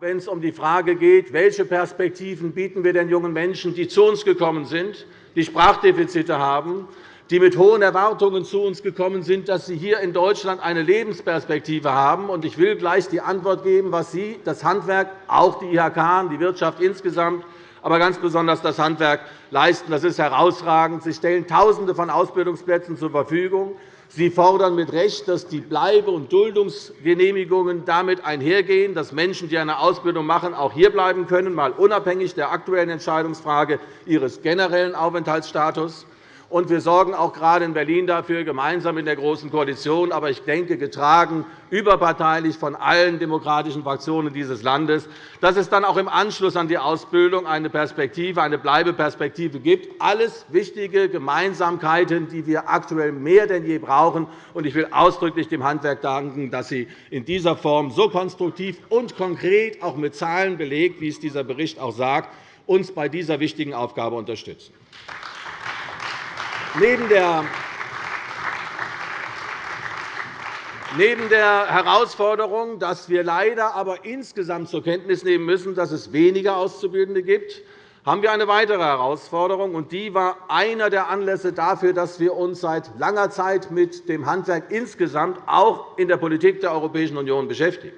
wenn es um die Frage geht, welche Perspektiven bieten wir den jungen Menschen, die zu uns gekommen sind, die Sprachdefizite haben, die mit hohen Erwartungen zu uns gekommen sind, dass sie hier in Deutschland eine Lebensperspektive haben. Ich will gleich die Antwort geben, was Sie, das Handwerk, auch die IHK, die Wirtschaft insgesamt, aber ganz besonders das Handwerk leisten. Das ist herausragend. Sie stellen Tausende von Ausbildungsplätzen zur Verfügung. Sie fordern mit Recht, dass die Bleibe- und Duldungsgenehmigungen damit einhergehen, dass Menschen, die eine Ausbildung machen, auch hierbleiben können, mal unabhängig der aktuellen Entscheidungsfrage ihres generellen Aufenthaltsstatus. Und wir sorgen auch gerade in Berlin dafür, gemeinsam in der Großen Koalition, aber ich denke, getragen überparteilich von allen demokratischen Fraktionen dieses Landes, dass es dann auch im Anschluss an die Ausbildung eine Perspektive, eine Bleibeperspektive gibt. Alles wichtige Gemeinsamkeiten, die wir aktuell mehr denn je brauchen. Ich will ausdrücklich dem Handwerk danken, dass Sie in dieser Form so konstruktiv und konkret, auch mit Zahlen belegt, wie es dieser Bericht auch sagt, uns bei dieser wichtigen Aufgabe unterstützen. Neben der Herausforderung, dass wir leider aber insgesamt zur Kenntnis nehmen müssen, dass es weniger Auszubildende gibt, haben wir eine weitere Herausforderung. und Die war einer der Anlässe dafür, dass wir uns seit langer Zeit mit dem Handwerk insgesamt auch in der Politik der Europäischen Union beschäftigen.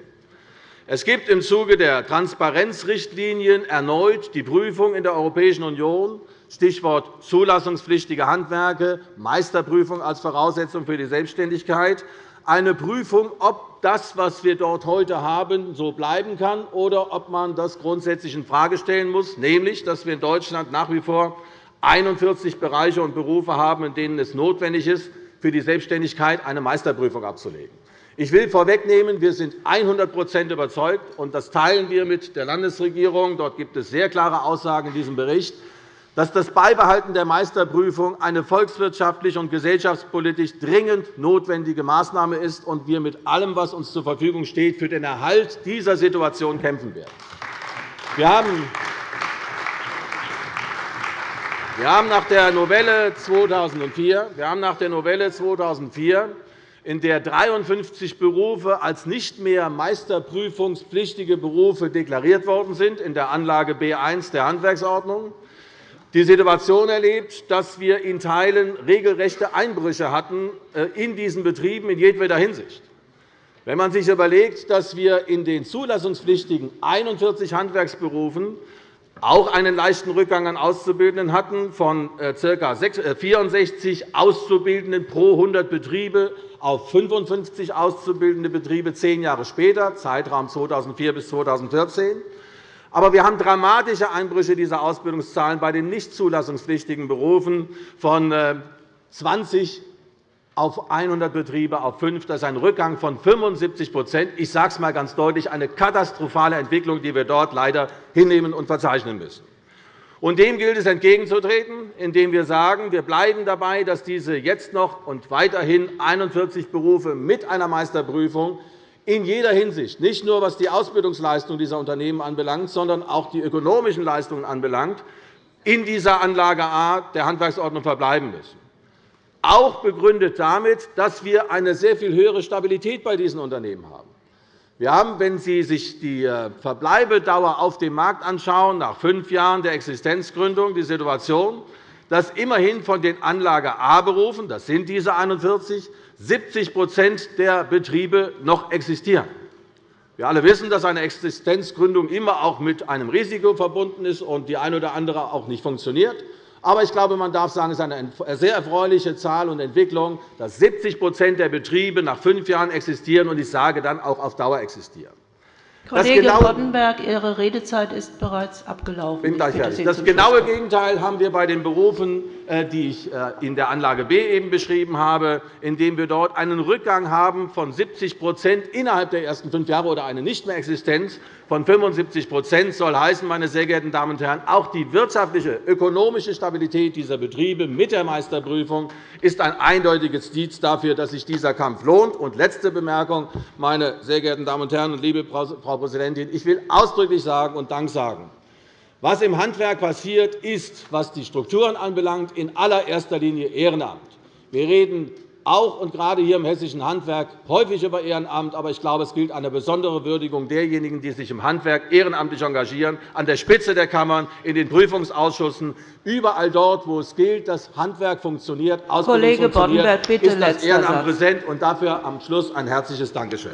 Es gibt im Zuge der Transparenzrichtlinien erneut die Prüfung in der Europäischen Union, Stichwort zulassungspflichtige Handwerke, Meisterprüfung als Voraussetzung für die Selbstständigkeit, eine Prüfung, ob das, was wir dort heute haben, so bleiben kann oder ob man das grundsätzlich infrage stellen muss, nämlich dass wir in Deutschland nach wie vor 41 Bereiche und Berufe haben, in denen es notwendig ist, für die Selbstständigkeit eine Meisterprüfung abzulegen. Ich will vorwegnehmen, wir sind 100% überzeugt, und das teilen wir mit der Landesregierung. Dort gibt es sehr klare Aussagen in diesem Bericht, dass das Beibehalten der Meisterprüfung eine volkswirtschaftlich und gesellschaftspolitisch dringend notwendige Maßnahme ist und wir mit allem, was uns zur Verfügung steht, für den Erhalt dieser Situation kämpfen werden. Wir haben wir haben nach der Novelle 2004, wir haben nach der Novelle 2004 in der 53 Berufe als nicht mehr meisterprüfungspflichtige Berufe deklariert worden sind, in der Anlage B 1 der Handwerksordnung, die Situation erlebt, dass wir in Teilen regelrechte Einbrüche hatten äh, in diesen Betrieben in jedweder Hinsicht. Wenn man sich überlegt, dass wir in den zulassungspflichtigen 41 Handwerksberufen auch einen leichten Rückgang an Auszubildenden hatten, von äh, ca. 64 äh, Auszubildenden pro 100 Betriebe auf 55 auszubildende Betriebe zehn Jahre später, Zeitraum 2004 bis 2014. Aber wir haben dramatische Einbrüche dieser Ausbildungszahlen bei den nicht zulassungspflichtigen Berufen von 20 äh, auf 100 Betriebe auf 5. Das ist ein Rückgang von 75 Ich sage es einmal ganz deutlich, eine katastrophale Entwicklung, die wir dort leider hinnehmen und verzeichnen müssen. Und dem gilt es entgegenzutreten, indem wir sagen, wir bleiben dabei, dass diese jetzt noch und weiterhin 41 Berufe mit einer Meisterprüfung in jeder Hinsicht, nicht nur was die Ausbildungsleistung dieser Unternehmen anbelangt, sondern auch die ökonomischen Leistungen anbelangt, in dieser Anlage A der Handwerksordnung verbleiben müssen. Auch begründet damit, dass wir eine sehr viel höhere Stabilität bei diesen Unternehmen haben. Wir haben, wenn Sie sich die äh, Verbleibedauer auf dem Markt anschauen, nach fünf Jahren der Existenzgründung die Situation, dass immerhin von den Anlage A-Berufen, das sind diese 41, 70% der Betriebe noch existieren. Wir alle wissen, dass eine Existenzgründung immer auch mit einem Risiko verbunden ist und die eine oder andere auch nicht funktioniert. Aber ich glaube, man darf sagen, es ist eine sehr erfreuliche Zahl und Entwicklung, dass 70% der Betriebe nach fünf Jahren existieren und ich sage dann auch auf Dauer existieren. Kollege das Boddenberg, Ihre Redezeit ist bereits abgelaufen. Bin gleich fertig. Das genaue Gegenteil haben wir bei den Berufen, äh, die ich äh, in der Anlage B eben beschrieben habe, indem wir dort einen Rückgang haben von 70% innerhalb der ersten fünf Jahre oder eine Nichtmehrexistenz von 75% soll heißen, meine sehr geehrten Damen und Herren, auch die wirtschaftliche, ökonomische Stabilität dieser Betriebe mit der Meisterprüfung ist ein eindeutiges Indiz dafür, dass sich dieser Kampf lohnt. Und letzte Bemerkung, meine sehr geehrten Damen und Herren und liebe Frau Präsidentin, ich will ausdrücklich sagen und Dank sagen. Was im Handwerk passiert, ist, was die Strukturen anbelangt, in allererster Linie Ehrenamt. Wir reden auch und gerade hier im hessischen Handwerk, häufig über Ehrenamt. Aber ich glaube, es gilt eine besondere Würdigung derjenigen, die sich im Handwerk ehrenamtlich engagieren, an der Spitze der Kammern, in den Prüfungsausschüssen, überall dort, wo es gilt, dass Handwerk funktioniert, Ausbildung Kollege funktioniert, bitte ist das Ehrenamt präsent. Und dafür am Schluss ein herzliches Dankeschön.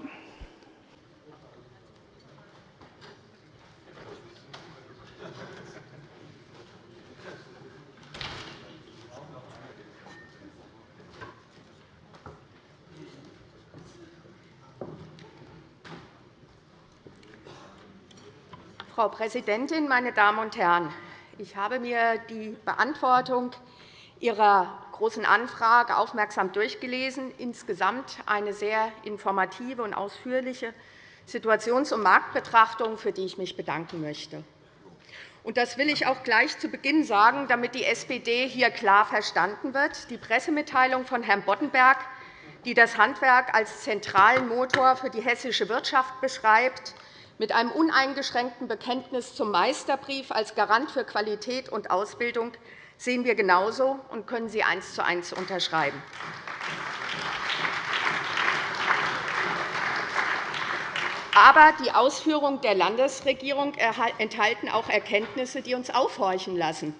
Frau Präsidentin, meine Damen und Herren! Ich habe mir die Beantwortung Ihrer Großen Anfrage aufmerksam durchgelesen. Insgesamt eine sehr informative und ausführliche Situations- und Marktbetrachtung, für die ich mich bedanken möchte. Das will ich auch gleich zu Beginn sagen, damit die SPD hier klar verstanden wird. Die Pressemitteilung von Herrn Boddenberg, die das Handwerk als zentralen Motor für die hessische Wirtschaft beschreibt, mit einem uneingeschränkten Bekenntnis zum Meisterbrief als Garant für Qualität und Ausbildung sehen wir genauso und können sie eins zu eins unterschreiben. Aber die Ausführungen der Landesregierung enthalten auch Erkenntnisse, die uns aufhorchen lassen.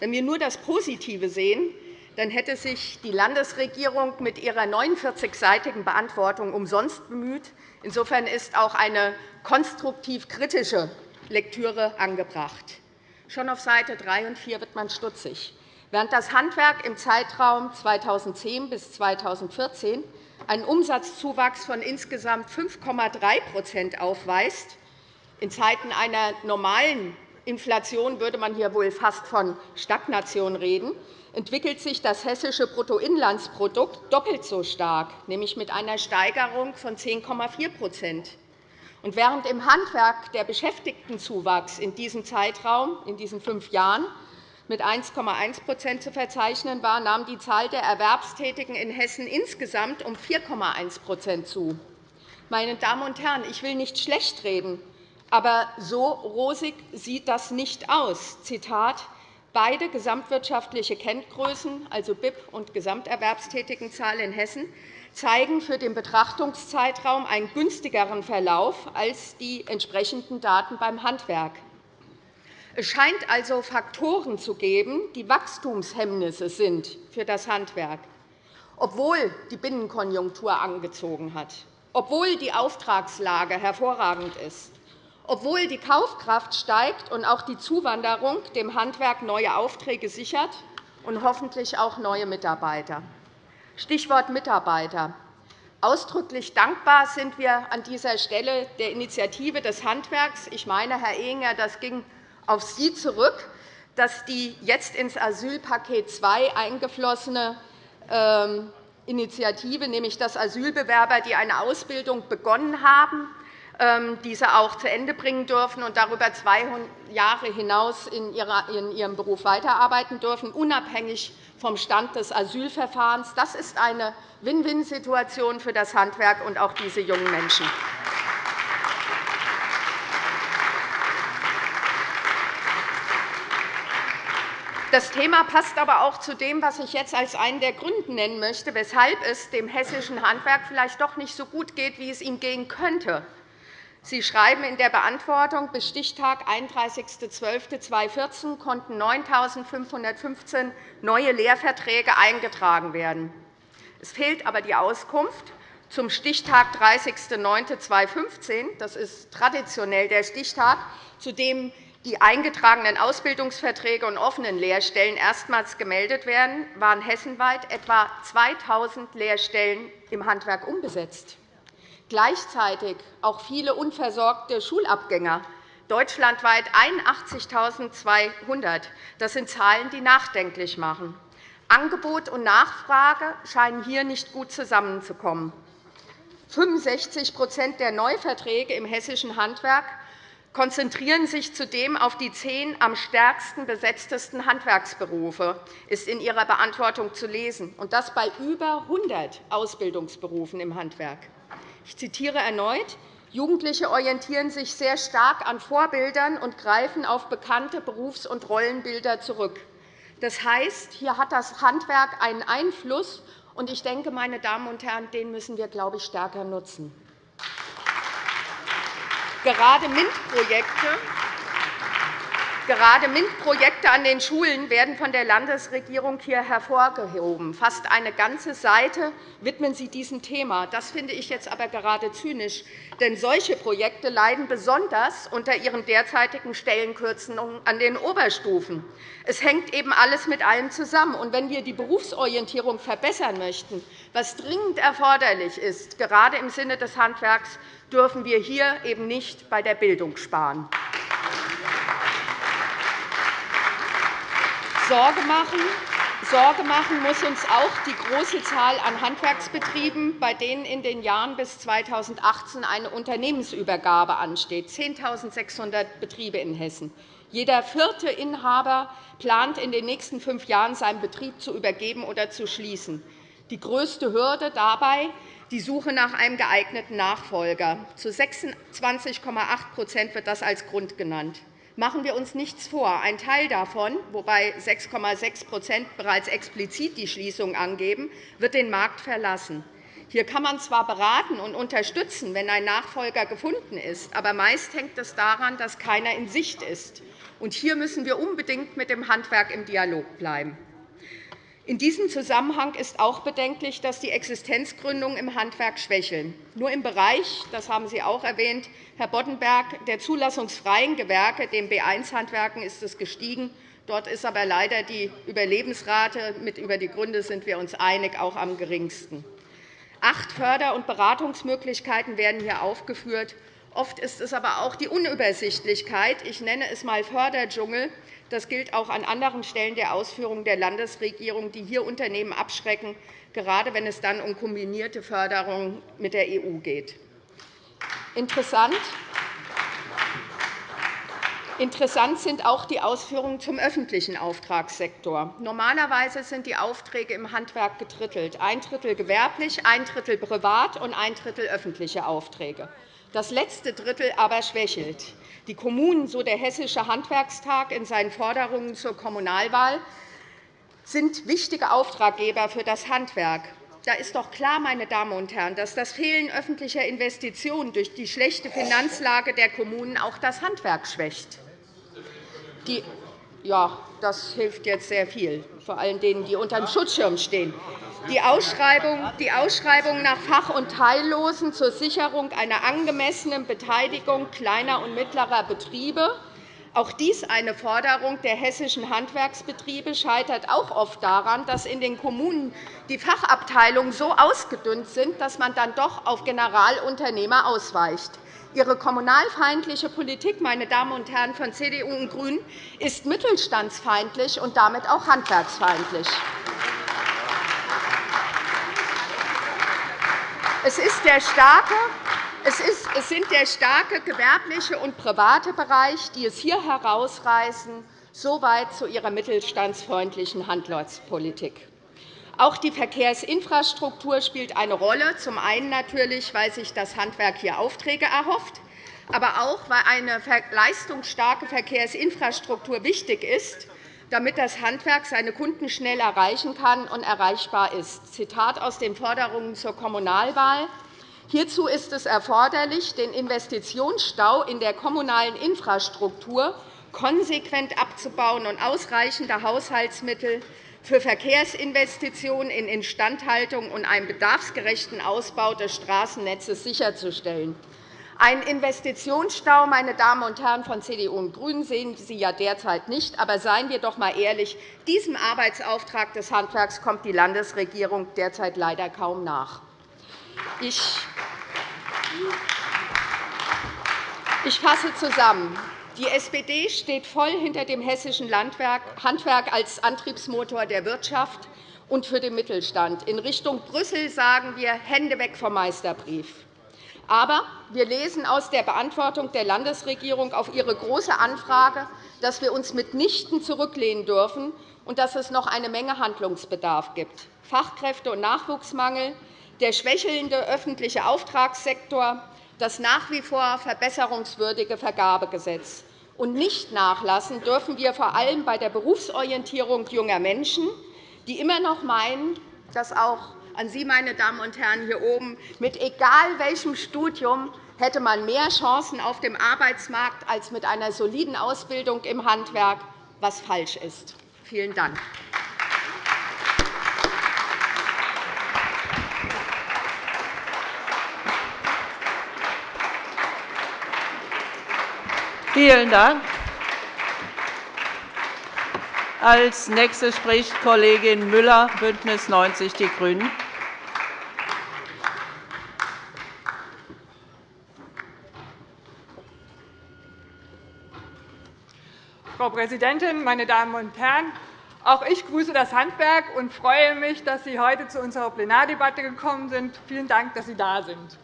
Wenn wir nur das Positive sehen, dann hätte sich die Landesregierung mit ihrer 49-seitigen Beantwortung umsonst bemüht. Insofern ist auch eine konstruktiv kritische Lektüre angebracht. Schon auf Seite 3 und 4 wird man stutzig. Während das Handwerk im Zeitraum 2010 bis 2014 einen Umsatzzuwachs von insgesamt 5,3% aufweist, in Zeiten einer normalen Inflation würde man hier wohl fast von Stagnation reden, entwickelt sich das hessische Bruttoinlandsprodukt doppelt so stark, nämlich mit einer Steigerung von 10,4 und während im Handwerk der Beschäftigtenzuwachs in diesem Zeitraum, in diesen fünf Jahren, mit 1,1% zu verzeichnen war, nahm die Zahl der Erwerbstätigen in Hessen insgesamt um 4,1% zu. Meine Damen und Herren, ich will nicht schlecht reden, aber so rosig sieht das nicht aus. Zitat Beide gesamtwirtschaftliche Kenngrößen, also BIP und Gesamterwerbstätigenzahl in Hessen, zeigen für den Betrachtungszeitraum einen günstigeren Verlauf als die entsprechenden Daten beim Handwerk. Es scheint also Faktoren zu geben, die Wachstumshemmnisse sind für das Handwerk, obwohl die Binnenkonjunktur angezogen hat, obwohl die Auftragslage hervorragend ist, obwohl die Kaufkraft steigt und auch die Zuwanderung dem Handwerk neue Aufträge sichert und hoffentlich auch neue Mitarbeiter. Stichwort Mitarbeiter. Ausdrücklich dankbar sind wir an dieser Stelle der Initiative des Handwerks. Ich meine, Herr Ehinger, das ging auf Sie zurück, dass die jetzt ins Asylpaket II eingeflossene ähm, Initiative, nämlich dass Asylbewerber, die eine Ausbildung begonnen haben, diese auch zu Ende bringen dürfen und darüber zwei Jahre hinaus in ihrem Beruf weiterarbeiten dürfen, unabhängig vom Stand des Asylverfahrens. Das ist eine Win-Win-Situation für das Handwerk und auch diese jungen Menschen. Das Thema passt aber auch zu dem, was ich jetzt als einen der Gründe nennen möchte, weshalb es dem hessischen Handwerk vielleicht doch nicht so gut geht, wie es ihm gehen könnte. Sie schreiben in der Beantwortung, bis Stichtag 31.12.2014 konnten 9.515 neue Lehrverträge eingetragen werden. Es fehlt aber die Auskunft zum Stichtag 30.09.2015. Das ist traditionell der Stichtag, zu dem die eingetragenen Ausbildungsverträge und offenen Lehrstellen erstmals gemeldet werden, waren hessenweit etwa 2.000 Lehrstellen im Handwerk umbesetzt gleichzeitig auch viele unversorgte Schulabgänger, deutschlandweit 81.200. Das sind Zahlen, die nachdenklich machen. Angebot und Nachfrage scheinen hier nicht gut zusammenzukommen. 65% der Neuverträge im hessischen Handwerk konzentrieren sich zudem auf die zehn am stärksten besetztesten Handwerksberufe, ist in Ihrer Beantwortung zu lesen, und das bei über 100 Ausbildungsberufen im Handwerk. Ich zitiere erneut. Jugendliche orientieren sich sehr stark an Vorbildern und greifen auf bekannte Berufs- und Rollenbilder zurück. Das heißt, hier hat das Handwerk einen Einfluss, und ich denke, meine Damen und Herren, den müssen wir, glaube ich, stärker nutzen. Gerade MINT-Projekte Gerade MINT-Projekte an den Schulen werden von der Landesregierung hier hervorgehoben. Fast eine ganze Seite widmen Sie diesem Thema. Das finde ich jetzt aber gerade zynisch. Denn solche Projekte leiden besonders unter ihren derzeitigen Stellenkürzungen an den Oberstufen. Es hängt eben alles mit allem zusammen. Und wenn wir die Berufsorientierung verbessern möchten, was dringend erforderlich ist, gerade im Sinne des Handwerks, dürfen wir hier eben nicht bei der Bildung sparen. Sorge machen, Sorge machen muss uns auch die große Zahl an Handwerksbetrieben, bei denen in den Jahren bis 2018 eine Unternehmensübergabe ansteht, 10.600 Betriebe in Hessen. Jeder vierte Inhaber plant in den nächsten fünf Jahren, seinen Betrieb zu übergeben oder zu schließen. Die größte Hürde dabei die Suche nach einem geeigneten Nachfolger. Zu 26,8% wird das als Grund genannt. Machen wir uns nichts vor. Ein Teil davon, wobei 6,6% bereits explizit die Schließung angeben, wird den Markt verlassen. Hier kann man zwar beraten und unterstützen, wenn ein Nachfolger gefunden ist, aber meist hängt es daran, dass keiner in Sicht ist. hier müssen wir unbedingt mit dem Handwerk im Dialog bleiben. In diesem Zusammenhang ist auch bedenklich, dass die Existenzgründungen im Handwerk schwächeln. Nur im Bereich, das haben Sie auch erwähnt, Herr Boddenberg, der zulassungsfreien Gewerke, den B1-Handwerken, ist es gestiegen. Dort ist aber leider die Überlebensrate, mit über die Gründe sind wir uns einig, auch am geringsten. Acht Förder- und Beratungsmöglichkeiten werden hier aufgeführt. Oft ist es aber auch die Unübersichtlichkeit. Ich nenne es einmal Förderdschungel, das gilt auch an anderen Stellen der Ausführungen der Landesregierung, die hier Unternehmen abschrecken, gerade wenn es dann um kombinierte Förderung mit der EU geht. Interessant Interessant sind auch die Ausführungen zum öffentlichen Auftragssektor. Normalerweise sind die Aufträge im Handwerk gedrittelt, ein Drittel gewerblich, ein Drittel privat und ein Drittel öffentliche Aufträge. Das letzte Drittel aber schwächelt. Die Kommunen, so der Hessische Handwerkstag in seinen Forderungen zur Kommunalwahl, sind wichtige Auftraggeber für das Handwerk. Da ist doch klar, meine Damen und Herren, dass das Fehlen öffentlicher Investitionen durch die schlechte Finanzlage der Kommunen auch das Handwerk schwächt. Die ja, das hilft jetzt sehr viel, vor allem denen, die unter dem Schutzschirm stehen. Die Ausschreibung, nach Fach- und Teillosen zur Sicherung einer angemessenen Beteiligung kleiner und mittlerer Betriebe auch dies eine Forderung der hessischen Handwerksbetriebe scheitert auch oft daran, dass in den Kommunen die Fachabteilungen so ausgedünnt sind, dass man dann doch auf Generalunternehmer ausweicht. Ihre kommunalfeindliche Politik, meine Damen und Herren von CDU und GRÜNEN, ist mittelstandsfeindlich und damit auch handwerksfeindlich. Es, ist der starke, es, ist, es sind der starke gewerbliche und private Bereich, die es hier herausreißen, soweit zu ihrer mittelstandsfreundlichen Handelspolitik. Auch die Verkehrsinfrastruktur spielt eine Rolle. Zum einen natürlich, weil sich das Handwerk hier Aufträge erhofft, aber auch, weil eine leistungsstarke Verkehrsinfrastruktur wichtig ist, damit das Handwerk seine Kunden schnell erreichen kann und erreichbar ist. Zitat aus den Forderungen zur Kommunalwahl. Hierzu ist es erforderlich, den Investitionsstau in der kommunalen Infrastruktur konsequent abzubauen und ausreichende Haushaltsmittel für Verkehrsinvestitionen in Instandhaltung und einen bedarfsgerechten Ausbau des Straßennetzes sicherzustellen. Ein Investitionsstau, meine Damen und Herren von CDU und GRÜNEN, sehen Sie ja derzeit nicht. Aber seien wir doch einmal ehrlich, diesem Arbeitsauftrag des Handwerks kommt die Landesregierung derzeit leider kaum nach. Ich fasse zusammen. Die SPD steht voll hinter dem hessischen Handwerk als Antriebsmotor der Wirtschaft und für den Mittelstand. In Richtung Brüssel sagen wir Hände weg vom Meisterbrief. Aber wir lesen aus der Beantwortung der Landesregierung auf Ihre Große Anfrage, dass wir uns mitnichten zurücklehnen dürfen und dass es noch eine Menge Handlungsbedarf gibt. Fachkräfte- und Nachwuchsmangel, der schwächelnde öffentliche Auftragssektor, das nach wie vor verbesserungswürdige Vergabegesetz. Und nicht nachlassen dürfen wir vor allem bei der Berufsorientierung junger Menschen, die immer noch meinen, dass auch an Sie, meine Damen und Herren hier oben, mit egal welchem Studium hätte man mehr Chancen auf dem Arbeitsmarkt als mit einer soliden Ausbildung im Handwerk, was falsch ist. Vielen Dank. Vielen Dank. Als Nächste spricht Kollegin Müller, BÜNDNIS 90 die GRÜNEN. Frau Präsidentin, meine Damen und Herren! Auch ich grüße das Handwerk und freue mich, dass Sie heute zu unserer Plenardebatte gekommen sind. Vielen Dank, dass Sie da sind.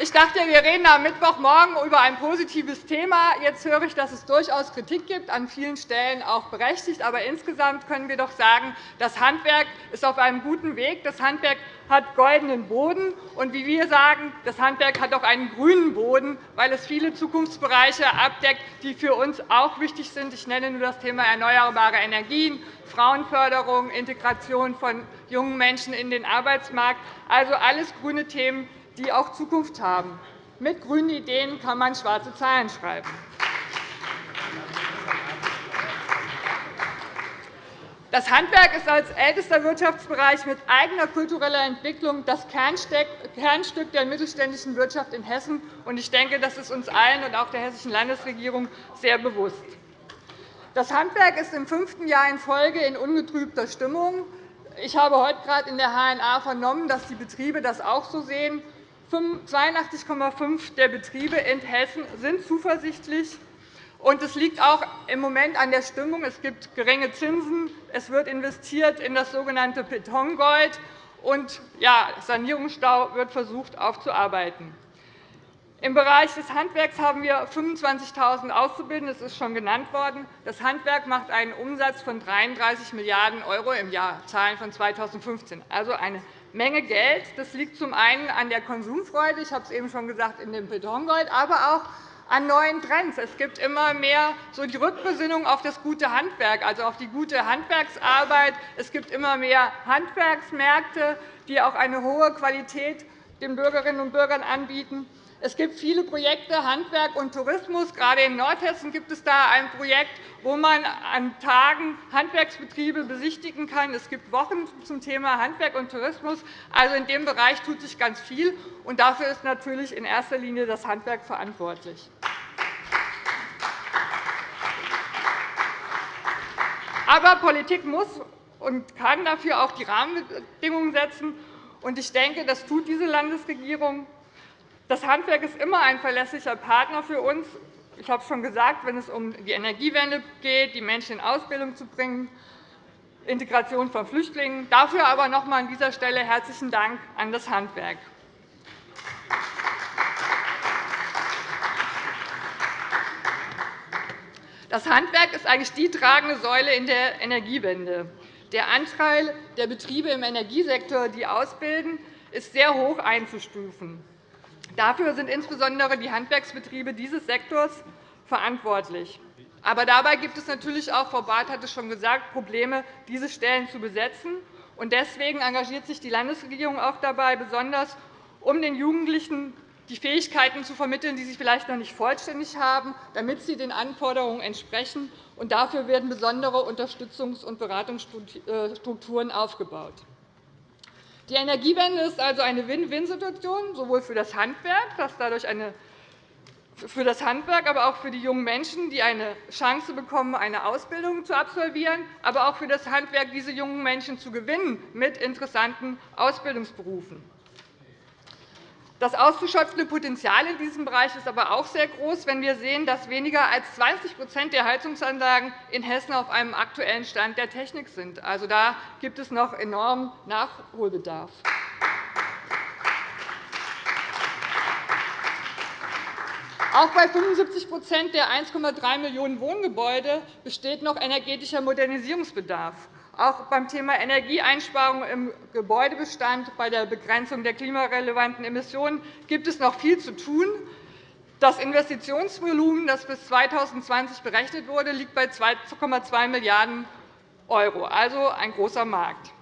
Ich dachte, wir reden am Mittwochmorgen über ein positives Thema. Jetzt höre ich, dass es durchaus Kritik gibt, an vielen Stellen auch berechtigt. Aber insgesamt können wir doch sagen, das Handwerk ist auf einem guten Weg. Das Handwerk hat goldenen Boden. Und wie wir sagen, das Handwerk hat auch einen grünen Boden, weil es viele Zukunftsbereiche abdeckt, die für uns auch wichtig sind. Ich nenne nur das Thema erneuerbare Energien, Frauenförderung, Integration von jungen Menschen in den Arbeitsmarkt. Also alles grüne Themen, die auch Zukunft haben. Mit grünen Ideen kann man schwarze Zahlen schreiben. Das Handwerk ist als ältester Wirtschaftsbereich mit eigener kultureller Entwicklung das Kernstück der mittelständischen Wirtschaft in Hessen. Ich denke, das ist uns allen und auch der Hessischen Landesregierung sehr bewusst. Das Handwerk ist im fünften Jahr in Folge in ungetrübter Stimmung. Ich habe heute gerade in der HNA vernommen, dass die Betriebe das auch so sehen. 82,5 der Betriebe in Hessen sind zuversichtlich. Es liegt auch im Moment an der Stimmung. Es gibt geringe Zinsen. Es wird investiert in das sogenannte Betongold. Und ja, Sanierungsstau wird versucht aufzuarbeiten. Im Bereich des Handwerks haben wir 25.000 Auszubildende. Das ist schon genannt worden. Das Handwerk macht einen Umsatz von 33 Milliarden € im Jahr, Zahlen von 2015. Also eine Menge Geld. Das liegt zum einen an der Konsumfreude, ich habe es eben schon gesagt, in dem Betongold, aber auch an neuen Trends. Es gibt immer mehr so die Rückbesinnung auf das gute Handwerk, also auf die gute Handwerksarbeit. Es gibt immer mehr Handwerksmärkte, die auch eine hohe Qualität den Bürgerinnen und Bürgern anbieten. Es gibt viele Projekte Handwerk und Tourismus. Gerade in Nordhessen gibt es da ein Projekt, wo man an Tagen Handwerksbetriebe besichtigen kann. Es gibt Wochen zum Thema Handwerk und Tourismus. Also in dem Bereich tut sich ganz viel, und dafür ist natürlich in erster Linie das Handwerk verantwortlich. Aber Politik muss und kann dafür auch die Rahmenbedingungen setzen. Ich denke, das tut diese Landesregierung. Das Handwerk ist immer ein verlässlicher Partner für uns. Ich habe es schon gesagt, wenn es um die Energiewende geht, die Menschen in Ausbildung zu bringen, Integration von Flüchtlingen. Dafür aber noch einmal an dieser Stelle herzlichen Dank an das Handwerk. Das Handwerk ist eigentlich die tragende Säule in der Energiewende. Der Anteil der Betriebe im Energiesektor, die ausbilden, ist sehr hoch einzustufen. Dafür sind insbesondere die Handwerksbetriebe dieses Sektors verantwortlich. Aber dabei gibt es natürlich auch, Frau Barth hat es schon gesagt, Probleme, diese Stellen zu besetzen. Deswegen engagiert sich die Landesregierung auch dabei, besonders um den Jugendlichen die Fähigkeiten zu vermitteln, die sie vielleicht noch nicht vollständig haben, damit sie den Anforderungen entsprechen. Dafür werden besondere Unterstützungs- und Beratungsstrukturen aufgebaut. Die Energiewende ist also eine Win-Win-Situation, sowohl für das Handwerk, das dadurch eine für das Handwerk, aber auch für die jungen Menschen, die eine Chance bekommen, eine Ausbildung zu absolvieren, aber auch für das Handwerk, diese jungen Menschen zu gewinnen mit interessanten Ausbildungsberufen. Das auszuschöpfende Potenzial in diesem Bereich ist aber auch sehr groß, wenn wir sehen, dass weniger als 20% der Heizungsanlagen in Hessen auf einem aktuellen Stand der Technik sind. Also, da gibt es noch enormen Nachholbedarf. Auch bei 75% der 1,3 Millionen Wohngebäude besteht noch energetischer Modernisierungsbedarf. Auch beim Thema Energieeinsparung im Gebäudebestand, bei der Begrenzung der klimarelevanten Emissionen gibt es noch viel zu tun. Das Investitionsvolumen, das bis 2020 berechnet wurde, liegt bei 2,2 Milliarden €, also ein großer Markt.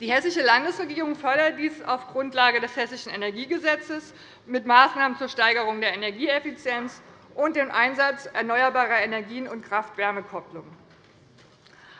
Die Hessische Landesregierung fördert dies auf Grundlage des Hessischen Energiegesetzes mit Maßnahmen zur Steigerung der Energieeffizienz und dem Einsatz erneuerbarer Energien und Kraft-Wärme-Kopplung.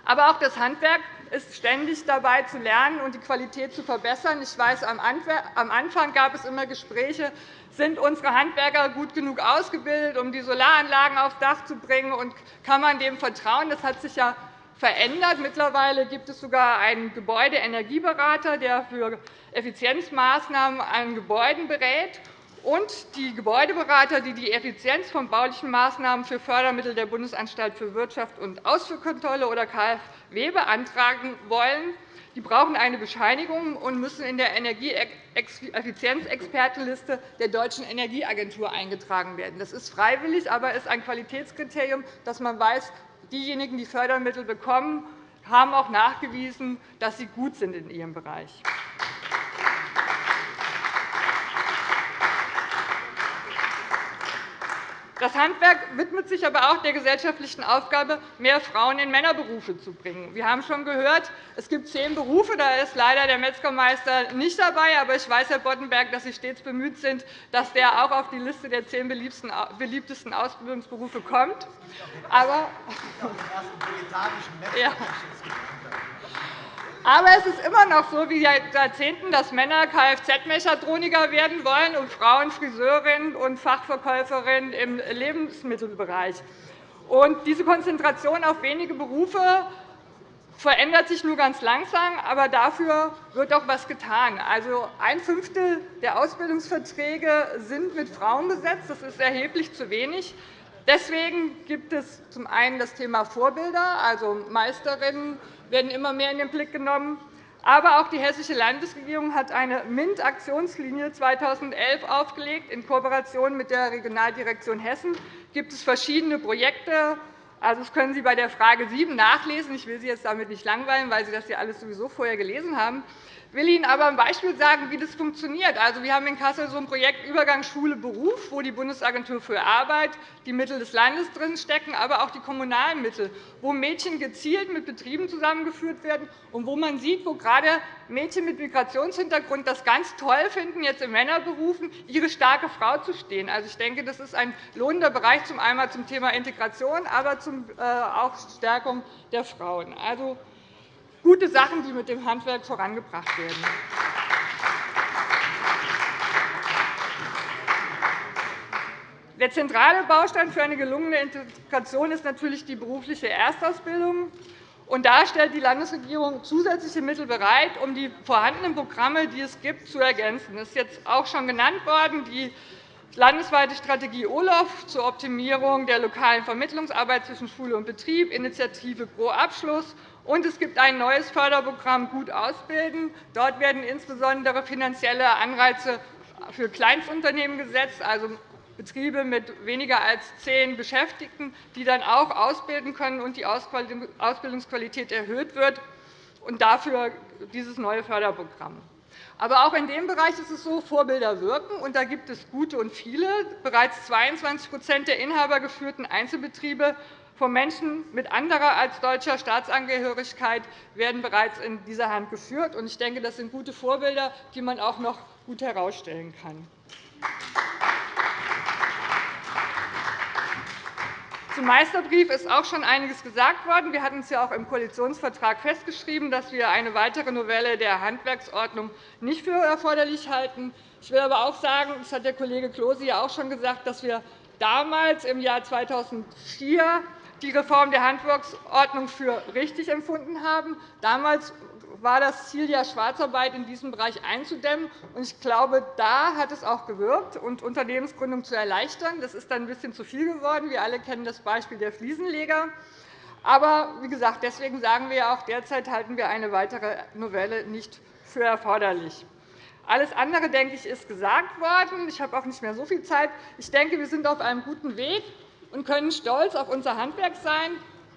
Aber auch das Handwerk ist ständig dabei, zu lernen und die Qualität zu verbessern. Ich weiß, am Anfang gab es immer Gespräche, sind unsere Handwerker gut genug ausgebildet, um die Solaranlagen aufs Dach zu bringen, und kann man dem vertrauen? Das hat sich ja verändert. Mittlerweile gibt es sogar einen Gebäudeenergieberater, der für Effizienzmaßnahmen an Gebäuden berät. Und die Gebäudeberater, die die Effizienz von baulichen Maßnahmen für Fördermittel der Bundesanstalt für Wirtschaft und Ausfuhrkontrolle oder KfW beantragen wollen, die brauchen eine Bescheinigung und müssen in der Energieeffizienzexpertenliste der Deutschen Energieagentur eingetragen werden. Das ist freiwillig, aber ist ein Qualitätskriterium, dass man weiß, diejenigen, die Fördermittel bekommen, haben auch nachgewiesen, dass sie gut sind in ihrem Bereich. Das Handwerk widmet sich aber auch der gesellschaftlichen Aufgabe, mehr Frauen in Männerberufe zu bringen. Wir haben schon gehört, es gibt zehn Berufe. Da ist leider der Metzgermeister nicht dabei. Aber ich weiß, Herr Boddenberg, dass Sie stets bemüht sind, dass der auch auf die Liste der zehn beliebtesten Ausbildungsberufe kommt. Aber ja. Aber es ist immer noch so wie seit Jahrzehnten, dass Männer Kfz-Mechatroniker werden wollen und Frauen Friseurinnen und Fachverkäuferinnen im Lebensmittelbereich. Und diese Konzentration auf wenige Berufe verändert sich nur ganz langsam, aber dafür wird auch etwas getan. Also ein Fünftel der Ausbildungsverträge sind mit Frauen besetzt. Das ist erheblich zu wenig. Deswegen gibt es zum einen das Thema Vorbilder, also Meisterinnen werden immer mehr in den Blick genommen. Aber auch die Hessische Landesregierung hat eine MINT-Aktionslinie 2011 aufgelegt. In Kooperation mit der Regionaldirektion Hessen gibt es verschiedene Projekte. Also, das können Sie bei der Frage 7 nachlesen. Ich will Sie jetzt damit nicht langweilen, weil Sie das ja alles sowieso vorher gelesen haben. Ich will Ihnen aber ein Beispiel sagen, wie das funktioniert. Also, wir haben in Kassel so ein Projekt Übergang Schule-Beruf, wo die Bundesagentur für Arbeit, die Mittel des Landes drinstecken, aber auch die kommunalen Mittel, wo Mädchen gezielt mit Betrieben zusammengeführt werden und wo man sieht, wo gerade Mädchen mit Migrationshintergrund das ganz toll finden, jetzt in Männerberufen ihre starke Frau zu stehen. Also, ich denke, das ist ein lohnender Bereich, zum einen zum Thema Integration, aber äh, auch Stärkung der Frauen. Also, gute Sachen, die mit dem Handwerk vorangebracht werden. Der zentrale Baustein für eine gelungene Integration ist natürlich die berufliche Erstausbildung. Und da stellt die Landesregierung zusätzliche Mittel bereit, um die vorhandenen Programme, die es gibt, zu ergänzen. Das ist jetzt auch schon genannt worden. Die landesweite Strategie OLOF zur Optimierung der lokalen Vermittlungsarbeit zwischen Schule und Betrieb, Initiative Pro Abschluss und es gibt ein neues Förderprogramm Gut ausbilden. Dort werden insbesondere finanzielle Anreize für Kleinstunternehmen gesetzt, also Betriebe mit weniger als zehn Beschäftigten, die dann auch ausbilden können und die Ausbildungsqualität erhöht wird, und dafür dieses neue Förderprogramm. Aber auch in dem Bereich ist es so, Vorbilder wirken, und da gibt es gute und viele. Bereits 22% der inhabergeführten Einzelbetriebe von Menschen mit anderer als deutscher Staatsangehörigkeit werden bereits in dieser Hand geführt. Ich denke, das sind gute Vorbilder, die man auch noch gut herausstellen kann. Zum Meisterbrief ist auch schon einiges gesagt worden. Wir hatten es ja auch im Koalitionsvertrag festgeschrieben, dass wir eine weitere Novelle der Handwerksordnung nicht für erforderlich halten. Ich will aber auch sagen, das hat der Kollege Klose ja auch schon gesagt, dass wir damals im Jahr 2004 die Reform der Handwerksordnung für richtig empfunden haben. Damals war das Ziel, ja Schwarzarbeit in diesem Bereich einzudämmen. Ich glaube, da hat es auch gewirkt und Unternehmensgründung zu erleichtern. Das ist dann ein bisschen zu viel geworden. Wir alle kennen das Beispiel der Fliesenleger. Aber wie gesagt, deswegen sagen wir auch, derzeit halten wir eine weitere Novelle nicht für erforderlich. Alles andere, denke ich, ist gesagt worden. Ich habe auch nicht mehr so viel Zeit. Ich denke, wir sind auf einem guten Weg und können stolz auf unser Handwerk sein.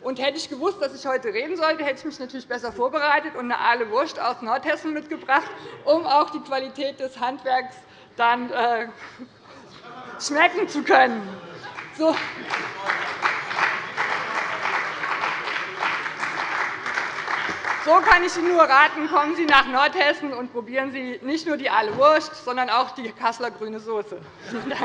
Und hätte ich gewusst, dass ich heute reden sollte, hätte ich mich natürlich besser vorbereitet und eine Aale Wurst aus Nordhessen mitgebracht, um auch die Qualität des Handwerks dann äh, schmecken zu können. So. So kann ich Ihnen nur raten, kommen Sie nach Nordhessen und probieren Sie nicht nur die Aale Wurst, sondern auch die Kasseler grüne Soße. Vielen Dank.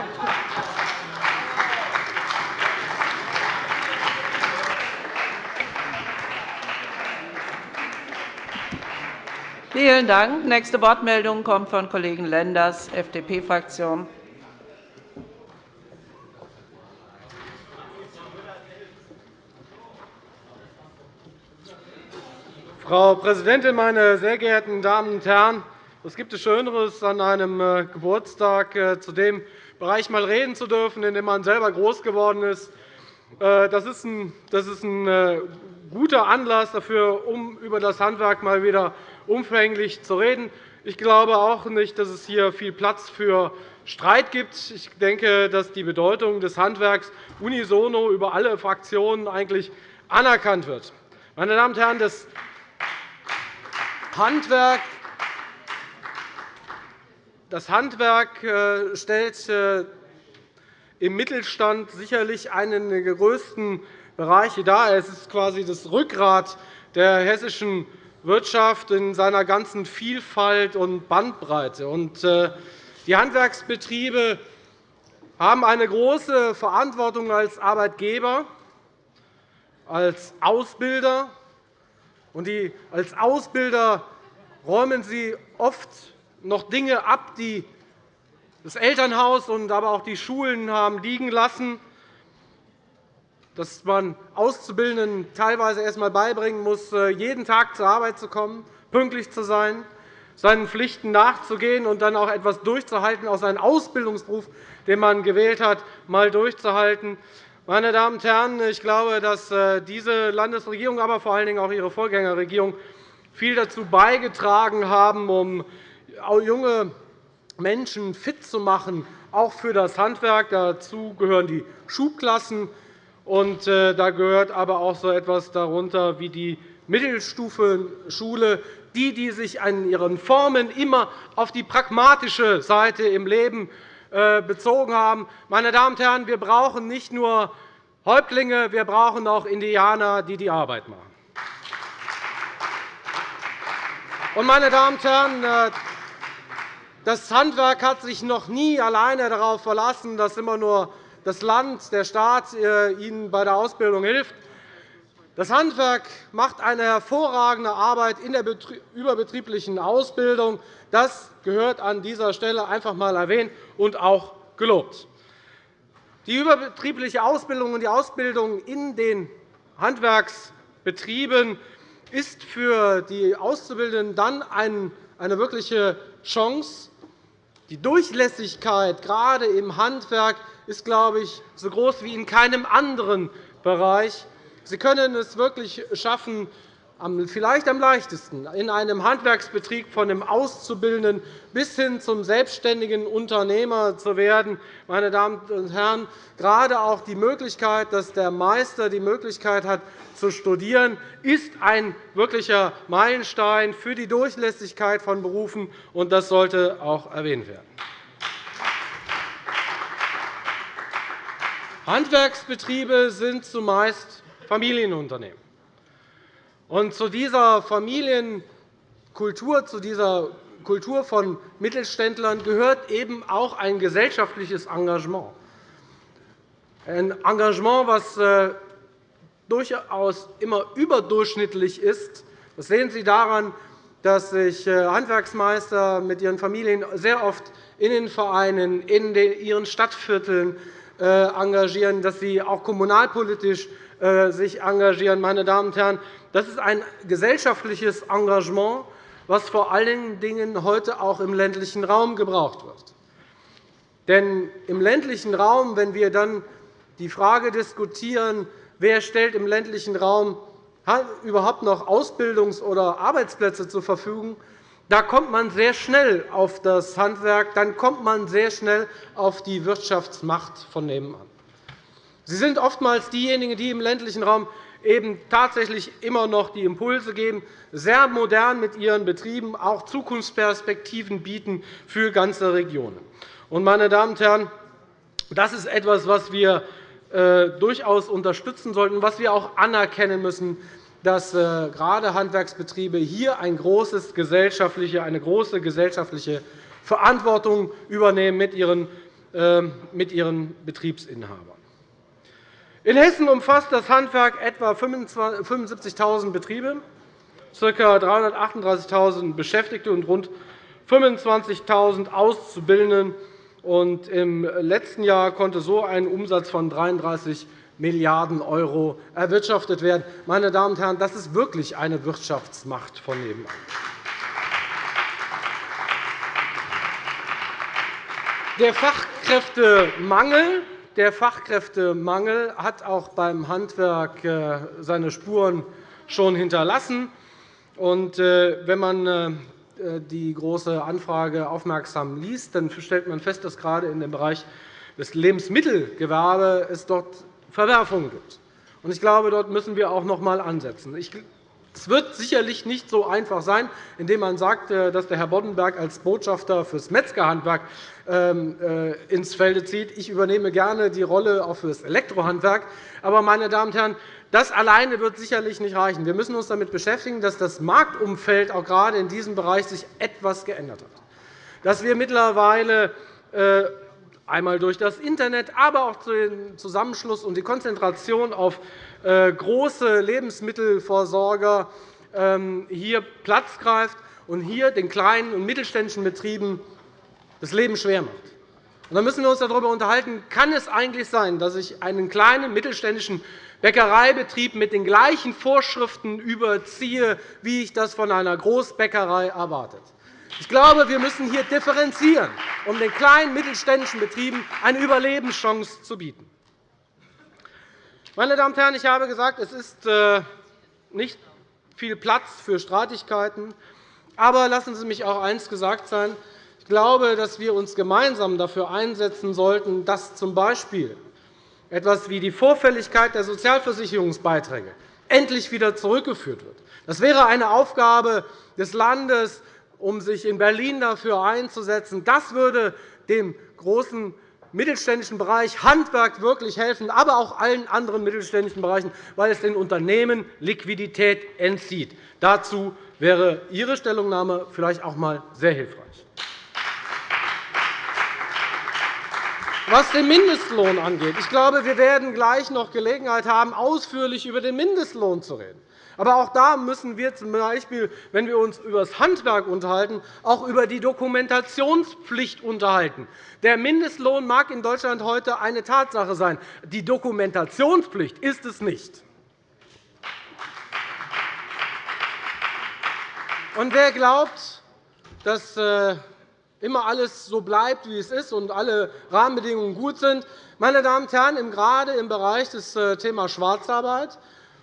Vielen Dank. Nächste Wortmeldung kommt von Kollegen Lenders, FDP-Fraktion. Frau Präsidentin, meine sehr geehrten Damen und Herren! Was gibt es Schöneres, an einem äh, Geburtstag äh, zu dem Bereich einmal reden zu dürfen, in dem man selber groß geworden ist? Äh, das ist ein guter Anlass dafür, um über das Handwerk mal wieder umfänglich zu reden. Ich glaube auch nicht, dass es hier viel Platz für Streit gibt. Ich denke, dass die Bedeutung des Handwerks unisono über alle Fraktionen eigentlich anerkannt wird. Meine Damen und Herren, das Handwerk das Handwerk äh, stellt äh, im Mittelstand sicherlich einen der größten Bereiche dar. Es ist quasi das Rückgrat der hessischen Wirtschaft in seiner ganzen Vielfalt und Bandbreite. Äh, die Handwerksbetriebe haben eine große Verantwortung als Arbeitgeber, als Ausbilder. als Ausbilder räumen sie oft noch Dinge ab, die das Elternhaus und aber auch die Schulen haben liegen lassen dass man Auszubildenden teilweise erst einmal beibringen muss, äh, jeden Tag zur Arbeit zu kommen, pünktlich zu sein, seinen Pflichten nachzugehen und dann auch etwas durchzuhalten, auch seinen Ausbildungsberuf, den man gewählt hat, mal durchzuhalten. Meine Damen und Herren, ich glaube, dass äh, diese Landesregierung, aber vor allen Dingen auch ihre Vorgängerregierung viel dazu beigetragen haben, um junge Menschen fit zu machen, auch für das Handwerk. Dazu gehören die Schubklassen. Und äh, da gehört aber auch so etwas darunter wie die Mittelstufenschule, die, die sich an ihren Formen immer auf die pragmatische Seite im Leben äh, bezogen haben. Meine Damen und Herren, wir brauchen nicht nur Häuptlinge, wir brauchen auch Indianer, die die Arbeit machen. Meine Damen und Herren, äh, das Handwerk hat sich noch nie alleine darauf verlassen, dass immer nur das Land, der Staat äh, ihnen bei der Ausbildung hilft. Das Handwerk macht eine hervorragende Arbeit in der überbetrieblichen Ausbildung. Das gehört an dieser Stelle einfach einmal erwähnt und auch gelobt. Die überbetriebliche Ausbildung und die Ausbildung in den Handwerksbetrieben ist für die Auszubildenden dann eine wirkliche Chance. Die Durchlässigkeit gerade im Handwerk ist, glaube ich, so groß wie in keinem anderen Bereich. Sie können es wirklich schaffen, vielleicht am leichtesten in einem Handwerksbetrieb von einem Auszubildenden bis hin zum selbstständigen Unternehmer zu werden. Meine Damen und Herren, gerade auch die Möglichkeit, dass der Meister die Möglichkeit hat, zu studieren, ist ein wirklicher Meilenstein für die Durchlässigkeit von Berufen, und das sollte auch erwähnt werden. Handwerksbetriebe sind zumeist Familienunternehmen. Und zu dieser Familienkultur, zu dieser Kultur von Mittelständlern gehört eben auch ein gesellschaftliches Engagement. Ein Engagement, das äh, durchaus immer überdurchschnittlich ist. Das sehen Sie daran, dass sich äh, Handwerksmeister mit ihren Familien sehr oft in den Vereinen, in ihren Stadtvierteln engagieren, dass sie auch kommunalpolitisch äh, sich engagieren. Meine Damen und Herren, das ist ein gesellschaftliches Engagement, was vor allen Dingen heute auch im ländlichen Raum gebraucht wird. Denn im ländlichen Raum, wenn wir dann die Frage diskutieren, wer stellt im ländlichen Raum überhaupt noch Ausbildungs- oder Arbeitsplätze zur Verfügung, da kommt man sehr schnell auf das Handwerk, dann kommt man sehr schnell auf die Wirtschaftsmacht von nebenan. Sie sind oftmals diejenigen, die im ländlichen Raum eben tatsächlich immer noch die Impulse geben, sehr modern mit ihren Betrieben auch Zukunftsperspektiven bieten für ganze Regionen. Meine Damen und Herren, das ist etwas, was wir äh, durchaus unterstützen sollten, was wir auch anerkennen müssen, dass äh, gerade Handwerksbetriebe hier eine große gesellschaftliche Verantwortung übernehmen mit ihren, äh, mit ihren Betriebsinhabern. In Hessen umfasst das Handwerk etwa 75.000 Betriebe, ca. 338.000 Beschäftigte und rund 25.000 Auszubildende Im letzten Jahr konnte so ein Umsatz von 33 Milliarden € erwirtschaftet werden. Meine Damen und Herren, das ist wirklich eine Wirtschaftsmacht von nebenan. Der Fachkräftemangel, der Fachkräftemangel hat auch beim Handwerk äh, seine Spuren schon hinterlassen. Äh, wenn man äh, die Große Anfrage aufmerksam liest, dann stellt man fest, dass gerade in dem Bereich des Lebensmittelgewerbes es dort Verwerfungen gibt. Ich glaube, dort müssen wir auch noch einmal ansetzen. Es wird sicherlich nicht so einfach sein, indem man sagt, äh, dass der Herr Boddenberg als Botschafter fürs Metzgerhandwerk ähm, äh, ins Felde zieht. Ich übernehme gerne die Rolle auch für das Elektrohandwerk. Aber, meine Damen und Herren, das alleine wird sicherlich nicht reichen. Wir müssen uns damit beschäftigen, dass das Marktumfeld auch gerade in diesem Bereich sich etwas geändert hat. Dass wir mittlerweile äh, einmal durch das Internet, aber auch den Zusammenschluss und die Konzentration auf äh, große Lebensmittelversorger ähm, hier Platz greift und hier den kleinen und mittelständischen Betrieben das Leben schwer macht. Da müssen wir uns darüber unterhalten, kann es eigentlich sein, dass ich einen kleinen mittelständischen Bäckereibetrieb mit den gleichen Vorschriften überziehe, wie ich das von einer Großbäckerei erwartet. Ich glaube, wir müssen hier differenzieren, um den kleinen mittelständischen Betrieben eine Überlebenschance zu bieten. Meine Damen und Herren, ich habe gesagt, es ist äh, nicht viel Platz für Streitigkeiten. Aber lassen Sie mich auch eines gesagt sein. Ich glaube, dass wir uns gemeinsam dafür einsetzen sollten, dass z. B etwas wie die Vorfälligkeit der Sozialversicherungsbeiträge endlich wieder zurückgeführt wird. Das wäre eine Aufgabe des Landes, um sich in Berlin dafür einzusetzen. Das würde dem großen mittelständischen Bereich Handwerk wirklich helfen, aber auch allen anderen mittelständischen Bereichen, weil es den Unternehmen Liquidität entzieht. Dazu wäre Ihre Stellungnahme vielleicht auch einmal sehr hilfreich. Was den Mindestlohn angeht, ich glaube, wir werden gleich noch Gelegenheit haben, ausführlich über den Mindestlohn zu reden. Aber auch da müssen wir z. B., wenn wir uns über das Handwerk unterhalten, auch über die Dokumentationspflicht unterhalten. Der Mindestlohn mag in Deutschland heute eine Tatsache sein. Die Dokumentationspflicht ist es nicht. Und wer glaubt, dass äh, immer alles so bleibt, wie es ist, und alle Rahmenbedingungen gut sind. Meine Damen und Herren, gerade im Bereich des äh, Themas Schwarzarbeit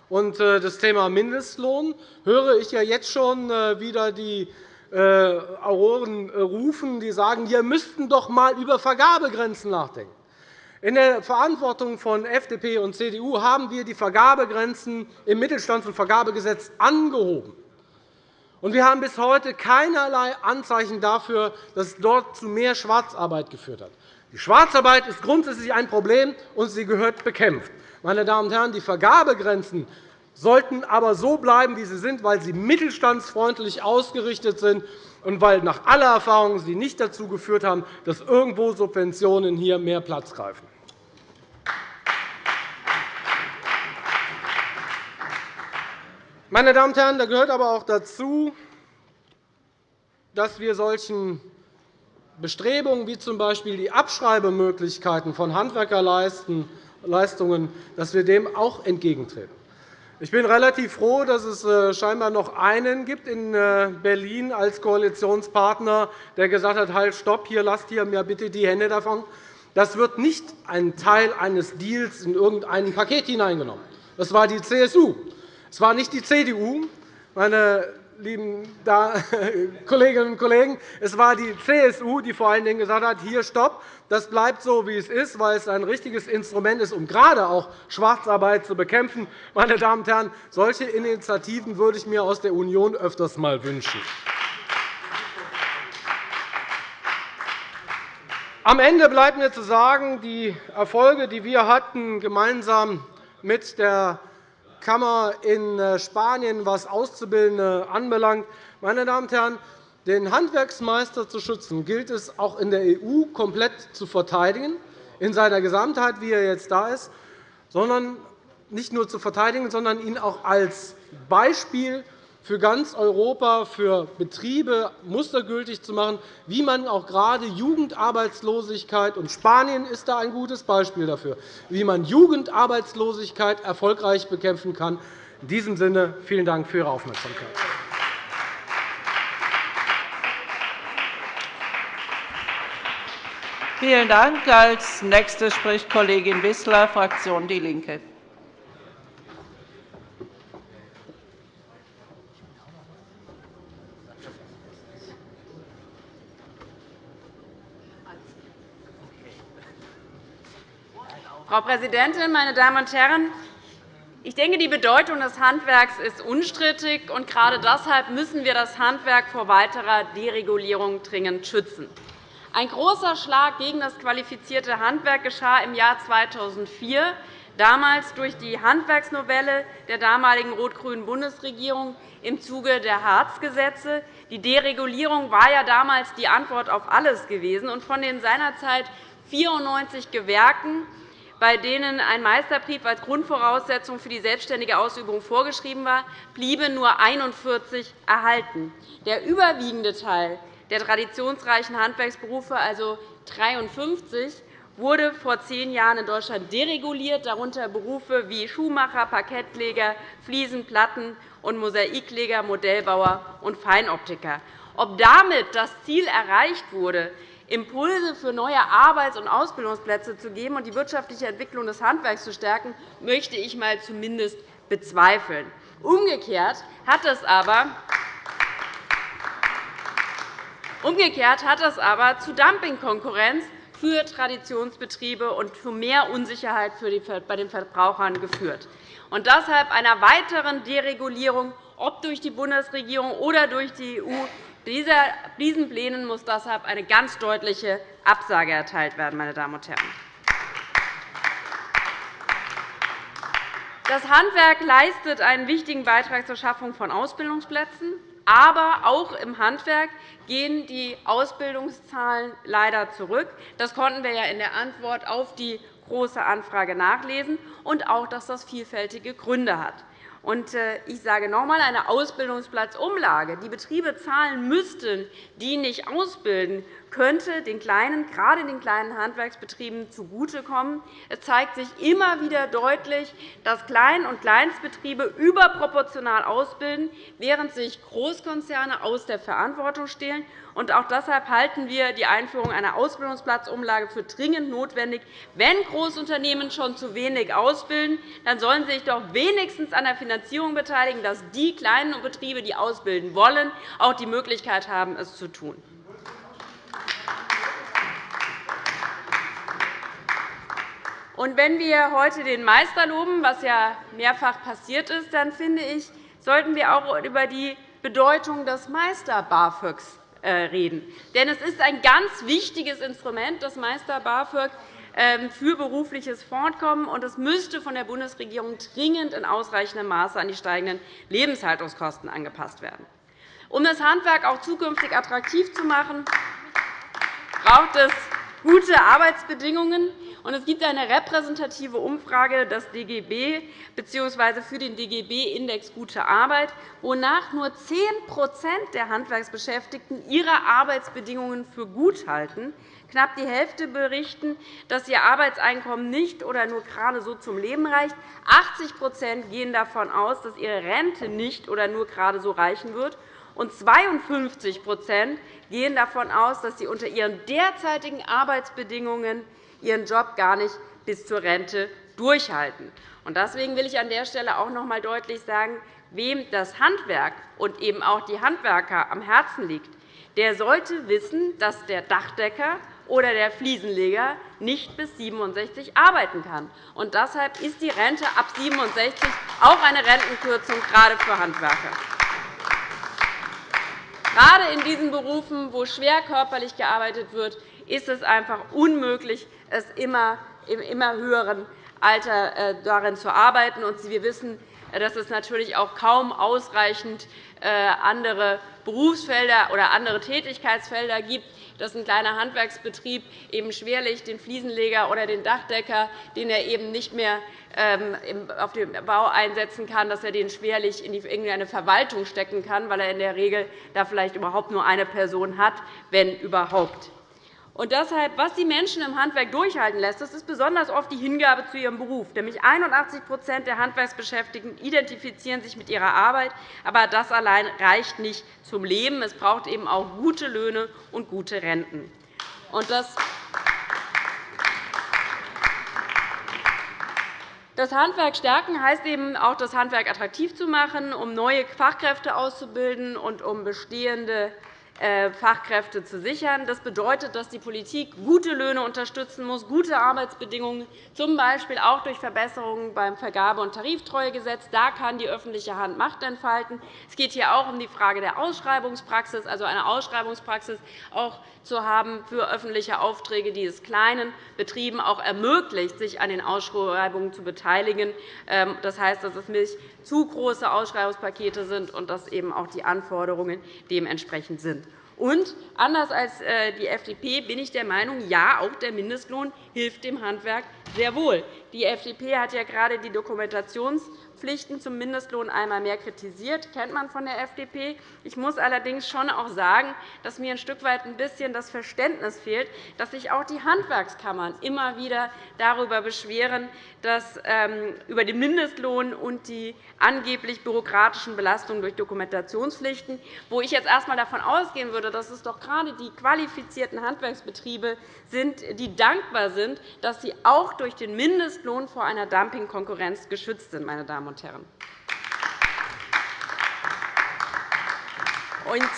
und äh, das Thema Mindestlohn höre ich ja jetzt schon äh, wieder die Auroren rufen, die sagen, wir müssten doch einmal über Vergabegrenzen nachdenken. In der Verantwortung von FDP und CDU haben wir die Vergabegrenzen im Mittelstands- und Vergabegesetz angehoben. Wir haben bis heute keinerlei Anzeichen dafür, dass es dort zu mehr Schwarzarbeit geführt hat. Die Schwarzarbeit ist grundsätzlich ein Problem, und sie gehört bekämpft. Meine Damen und Herren, die Vergabegrenzen sollten aber so bleiben, wie sie sind, weil sie mittelstandsfreundlich ausgerichtet sind und weil nach aller Erfahrung sie nicht dazu geführt haben, dass irgendwo Subventionen hier mehr Platz greifen. Meine Damen und Herren, da gehört aber auch dazu, dass wir solchen Bestrebungen wie z. B. die Abschreibemöglichkeiten von Handwerkerleisten Leistungen, dass wir dem auch entgegentreten. Ich bin relativ froh, dass es äh, scheinbar noch einen gibt in äh, Berlin als Koalitionspartner, der gesagt hat, halt, stopp, hier lasst ihr mir bitte die Hände davon. Das wird nicht ein Teil eines Deals in irgendein Paket hineingenommen. Das war die CSU. Es war nicht die CDU. Meine lieben Kolleginnen und Kollegen, es war die CSU, die vor allen Dingen gesagt hat, hier stopp, das bleibt so, wie es ist, weil es ein richtiges Instrument ist, um gerade auch Schwarzarbeit zu bekämpfen. Meine Damen und Herren, solche Initiativen würde ich mir aus der Union öfters einmal wünschen. Am Ende bleibt mir zu sagen, die Erfolge, die wir hatten, gemeinsam mit der Kammer in äh, Spanien, was Auszubildende anbelangt. Meine Damen und Herren, den Handwerksmeister zu schützen, gilt es auch in der EU komplett zu verteidigen, in seiner Gesamtheit, wie er jetzt da ist, sondern nicht nur zu verteidigen, sondern ihn auch als Beispiel für ganz Europa, für Betriebe mustergültig zu machen, wie man auch gerade Jugendarbeitslosigkeit und Spanien ist da ein gutes Beispiel dafür, wie man Jugendarbeitslosigkeit erfolgreich bekämpfen kann. In diesem Sinne vielen Dank für Ihre Aufmerksamkeit. Vielen Dank. Als Nächste spricht Kollegin Wissler, Fraktion DIE LINKE. Frau Präsidentin, meine Damen und Herren! Ich denke, die Bedeutung des Handwerks ist unstrittig. und Gerade deshalb müssen wir das Handwerk vor weiterer Deregulierung dringend schützen. Ein großer Schlag gegen das qualifizierte Handwerk geschah im Jahr 2004, damals durch die Handwerksnovelle der damaligen rot-grünen Bundesregierung im Zuge der Hartz-Gesetze. Die Deregulierung war ja damals die Antwort auf alles gewesen. Von den seinerzeit 94 Gewerken bei denen ein Meisterbrief als Grundvoraussetzung für die selbstständige Ausübung vorgeschrieben war, blieben nur 41 erhalten. Der überwiegende Teil der traditionsreichen Handwerksberufe, also 53, wurde vor zehn Jahren in Deutschland dereguliert, darunter Berufe wie Schuhmacher, Parkettleger, Fliesen-, Platten- und Mosaikleger, Modellbauer und Feinoptiker. Ob damit das Ziel erreicht wurde, Impulse für neue Arbeits- und Ausbildungsplätze zu geben und die wirtschaftliche Entwicklung des Handwerks zu stärken, möchte ich mal zumindest bezweifeln. Umgekehrt hat es aber Umgekehrt hat es aber zu Dumpingkonkurrenz für Traditionsbetriebe und zu mehr Unsicherheit bei den Verbrauchern geführt. Und deshalb einer weiteren Deregulierung, ob durch die Bundesregierung oder durch die EU, diesen Plänen muss deshalb eine ganz deutliche Absage erteilt werden. Meine Damen und Herren. Das Handwerk leistet einen wichtigen Beitrag zur Schaffung von Ausbildungsplätzen. Aber auch im Handwerk gehen die Ausbildungszahlen leider zurück. Das konnten wir ja in der Antwort auf die Große Anfrage nachlesen, und auch, dass das vielfältige Gründe hat. Äh, ich sage noch einmal, eine Ausbildungsplatzumlage, die Betriebe zahlen müssten, die nicht ausbilden, könnte den kleinen, gerade den kleinen Handwerksbetrieben zugutekommen. Es zeigt sich immer wieder deutlich, dass Klein- und Kleinstbetriebe überproportional ausbilden, während sich Großkonzerne aus der Verantwortung stehlen. Auch deshalb halten wir die Einführung einer Ausbildungsplatzumlage für dringend notwendig. Wenn Großunternehmen schon zu wenig ausbilden, dann sollen sie sich doch wenigstens an der Finanzierung beteiligen, dass die kleinen Betriebe, die ausbilden wollen, auch die Möglichkeit haben, es zu tun. Und wenn wir heute den Meister loben, was ja mehrfach passiert ist, dann finde ich, sollten wir auch über die Bedeutung des Meister BAföGs äh, reden. Denn es ist ein ganz wichtiges Instrument, das Meister BAföG ähm, für berufliches Fortkommen, und es müsste von der Bundesregierung dringend in ausreichendem Maße an die steigenden Lebenshaltungskosten angepasst werden. Um das Handwerk auch zukünftig attraktiv zu machen, braucht es gute Arbeitsbedingungen Es gibt eine repräsentative Umfrage des DGB bzw. für den DGB-Index Gute Arbeit, wonach nur 10% der Handwerksbeschäftigten ihre Arbeitsbedingungen für gut halten. Knapp die Hälfte berichten, dass ihr Arbeitseinkommen nicht oder nur gerade so zum Leben reicht. 80% gehen davon aus, dass ihre Rente nicht oder nur gerade so reichen wird. Und 52% gehen davon aus, dass sie unter ihren derzeitigen Arbeitsbedingungen ihren Job gar nicht bis zur Rente durchhalten. Deswegen will ich an der Stelle auch noch einmal deutlich sagen, wem das Handwerk und eben auch die Handwerker am Herzen liegt, der sollte wissen, dass der Dachdecker oder der Fliesenleger nicht bis 67 arbeiten kann. Und deshalb ist die Rente ab 67 auch eine Rentenkürzung, gerade für Handwerker. Gerade in diesen Berufen, wo schwer körperlich gearbeitet wird, ist es einfach unmöglich, es immer im immer höheren Alter äh, darin zu arbeiten. Wir wissen, dass es natürlich auch kaum ausreichend äh, andere Berufsfelder oder andere Tätigkeitsfelder gibt, dass ein kleiner Handwerksbetrieb eben schwerlich den Fliesenleger oder den Dachdecker, den er eben nicht mehr ähm, auf dem Bau einsetzen kann, dass er den schwerlich in irgendeine Verwaltung stecken kann, weil er in der Regel da vielleicht überhaupt nur eine Person hat, wenn überhaupt. Und deshalb, was die Menschen im Handwerk durchhalten lässt, das ist besonders oft die Hingabe zu ihrem Beruf. Nämlich 81% der Handwerksbeschäftigten identifizieren sich mit ihrer Arbeit. Aber das allein reicht nicht zum Leben. Es braucht eben auch gute Löhne und gute Renten. Und das Das Handwerk stärken heißt eben auch, das Handwerk attraktiv zu machen, um neue Fachkräfte auszubilden und um bestehende Fachkräfte zu sichern. Das bedeutet, dass die Politik gute Löhne unterstützen muss, gute Arbeitsbedingungen, z. B. auch durch Verbesserungen beim Vergabe- und Tariftreuegesetz. Da kann die öffentliche Hand Macht entfalten. Es geht hier auch um die Frage der Ausschreibungspraxis, also eine Ausschreibungspraxis auch zu haben für öffentliche Aufträge, die es kleinen Betrieben auch ermöglicht, sich an den Ausschreibungen zu beteiligen. Ähm, das heißt, dass es nicht zu große Ausschreibungspakete sind und dass eben auch die Anforderungen dementsprechend sind. Und anders als äh, die FDP bin ich der Meinung, ja, auch der Mindestlohn hilft dem Handwerk sehr wohl. Die FDP hat ja gerade die Dokumentations- Pflichten zum Mindestlohn einmal mehr kritisiert. kennt man von der FDP. Ich muss allerdings schon auch sagen, dass mir ein Stück weit ein bisschen das Verständnis fehlt, dass sich auch die Handwerkskammern immer wieder darüber beschweren, dass ähm, über den Mindestlohn und die angeblich bürokratischen Belastungen durch Dokumentationspflichten, wo ich jetzt erst einmal davon ausgehen würde, dass es doch gerade die qualifizierten Handwerksbetriebe sind, die dankbar sind, dass sie auch durch den Mindestlohn vor einer Dumpingkonkurrenz geschützt sind. Meine Damen und Herren. Und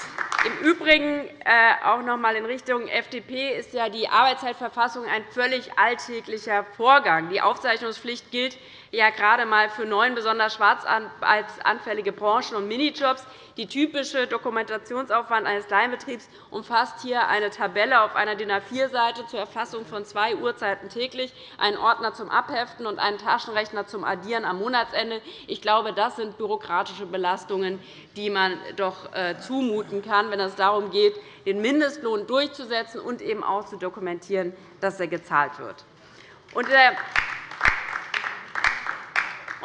im Übrigen äh, auch noch einmal in Richtung FDP ist ja die Arbeitszeitverfassung ein völlig alltäglicher Vorgang. Die Aufzeichnungspflicht gilt ja gerade einmal für neun besonders schwarzarbeitsanfällige Branchen und Minijobs. Die typische Dokumentationsaufwand eines Kleinbetriebs umfasst hier eine Tabelle auf einer DIN A4-Seite zur Erfassung von zwei Uhrzeiten täglich, einen Ordner zum Abheften und einen Taschenrechner zum Addieren am Monatsende. Ich glaube, das sind bürokratische Belastungen, die man doch äh, zumuten kann, wenn es darum geht, den Mindestlohn durchzusetzen und eben auch zu dokumentieren, dass er gezahlt wird. Und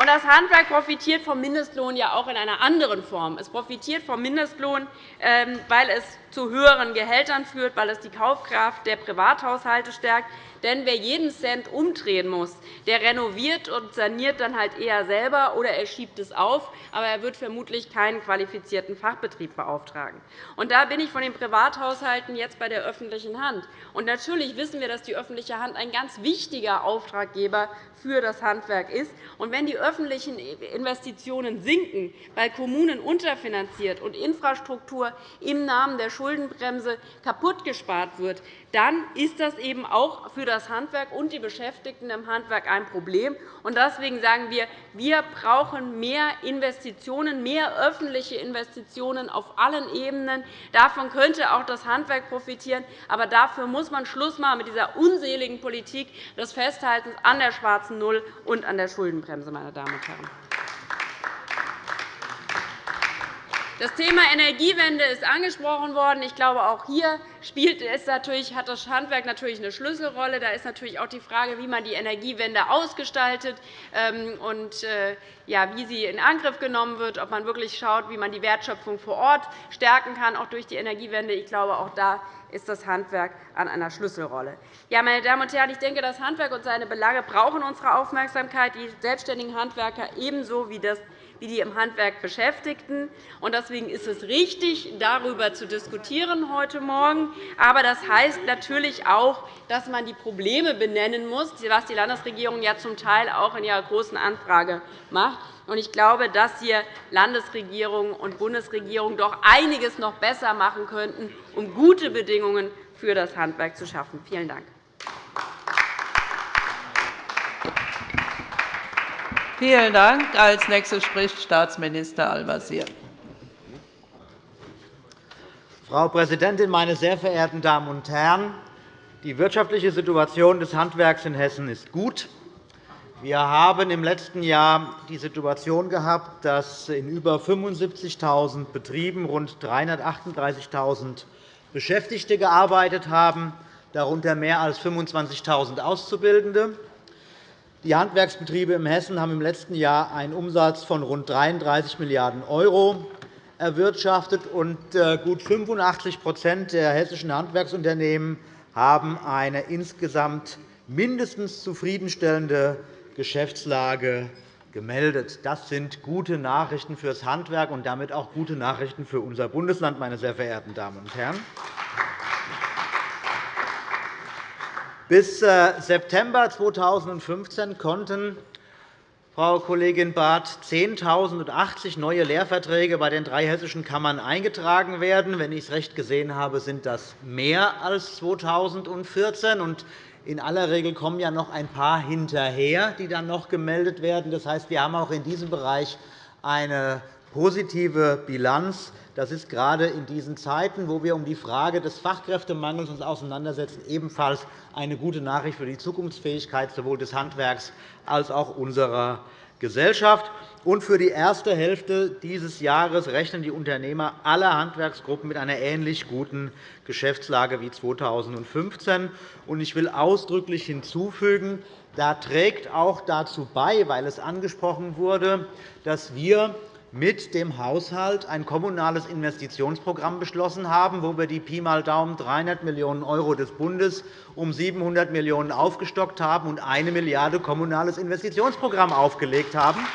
das Handwerk profitiert vom Mindestlohn ja auch in einer anderen Form. Es profitiert vom Mindestlohn, weil es zu höheren Gehältern führt, weil es die Kaufkraft der Privathaushalte stärkt. Denn wer jeden Cent umdrehen muss, der renoviert und saniert dann halt eher selber oder er schiebt es auf, aber er wird vermutlich keinen qualifizierten Fachbetrieb beauftragen. Und da bin ich von den Privathaushalten jetzt bei der öffentlichen Hand. Und natürlich wissen wir, dass die öffentliche Hand ein ganz wichtiger Auftraggeber für das Handwerk ist. Und wenn die öffentlichen Investitionen sinken, weil Kommunen unterfinanziert und Infrastruktur im Namen der Schuldenbremse kaputtgespart wird, dann ist das eben auch für das Handwerk und die Beschäftigten im Handwerk ein Problem. Deswegen sagen wir, wir brauchen mehr Investitionen, mehr öffentliche Investitionen auf allen Ebenen. Davon könnte auch das Handwerk profitieren. Aber dafür muss man Schluss machen mit dieser unseligen Politik des Festhaltens an der schwarzen Null und an der Schuldenbremse. Meine Damen und Herren. Das Thema Energiewende ist angesprochen worden. Ich glaube, auch hier spielt es natürlich, hat das Handwerk natürlich eine Schlüsselrolle. Da ist natürlich auch die Frage, wie man die Energiewende ausgestaltet ähm, und äh, wie sie in Angriff genommen wird, ob man wirklich schaut, wie man die Wertschöpfung vor Ort stärken kann, auch durch die Energiewende. Ich glaube, auch da ist das Handwerk an einer Schlüsselrolle. Ja, meine Damen und Herren, ich denke, das Handwerk und seine Belange brauchen unsere Aufmerksamkeit, die selbstständigen Handwerker ebenso wie das wie die im Handwerk Beschäftigten. Deswegen ist es richtig, darüber zu diskutieren heute Morgen. Aber das heißt natürlich auch, dass man die Probleme benennen muss, was die Landesregierung ja zum Teil auch in ihrer Großen Anfrage macht. Ich glaube, dass hier Landesregierung und Bundesregierung doch einiges noch besser machen könnten, um gute Bedingungen für das Handwerk zu schaffen. Vielen Dank. Vielen Dank. Als nächster spricht Staatsminister Al-Wazir. Frau Präsidentin, meine sehr verehrten Damen und Herren! Die wirtschaftliche Situation des Handwerks in Hessen ist gut. Wir haben im letzten Jahr die Situation gehabt, dass in über 75.000 Betrieben rund 338.000 Beschäftigte gearbeitet haben, darunter mehr als 25.000 Auszubildende. Die Handwerksbetriebe in Hessen haben im letzten Jahr einen Umsatz von rund 33 Milliarden € erwirtschaftet, und äh, gut 85% der hessischen Handwerksunternehmen haben eine insgesamt mindestens zufriedenstellende Geschäftslage gemeldet. Das sind gute Nachrichten für das Handwerk und damit auch gute Nachrichten für unser Bundesland, meine sehr verehrten Damen und Herren. Bis äh, September 2015 konnten Frau Kollegin Barth 10.080 neue Lehrverträge bei den drei hessischen Kammern eingetragen werden. Wenn ich es recht gesehen habe, sind das mehr als 2014. In aller Regel kommen ja noch ein paar hinterher, die dann noch gemeldet werden. Das heißt, wir haben auch in diesem Bereich eine positive Bilanz. Das ist gerade in diesen Zeiten, wo wir uns um die Frage des Fachkräftemangels auseinandersetzen, ebenfalls eine gute Nachricht für die Zukunftsfähigkeit sowohl des Handwerks als auch unserer Gesellschaft. Und für die erste Hälfte dieses Jahres rechnen die Unternehmer aller Handwerksgruppen mit einer ähnlich guten Geschäftslage wie 2015. Ich will ausdrücklich hinzufügen, da trägt auch dazu bei, weil es angesprochen wurde, dass wir mit dem Haushalt ein kommunales Investitionsprogramm beschlossen haben, wo wir die Pi mal Daumen 300 Millionen € des Bundes um 700 Millionen € aufgestockt haben und 1 Milliarde € kommunales Investitionsprogramm aufgelegt haben.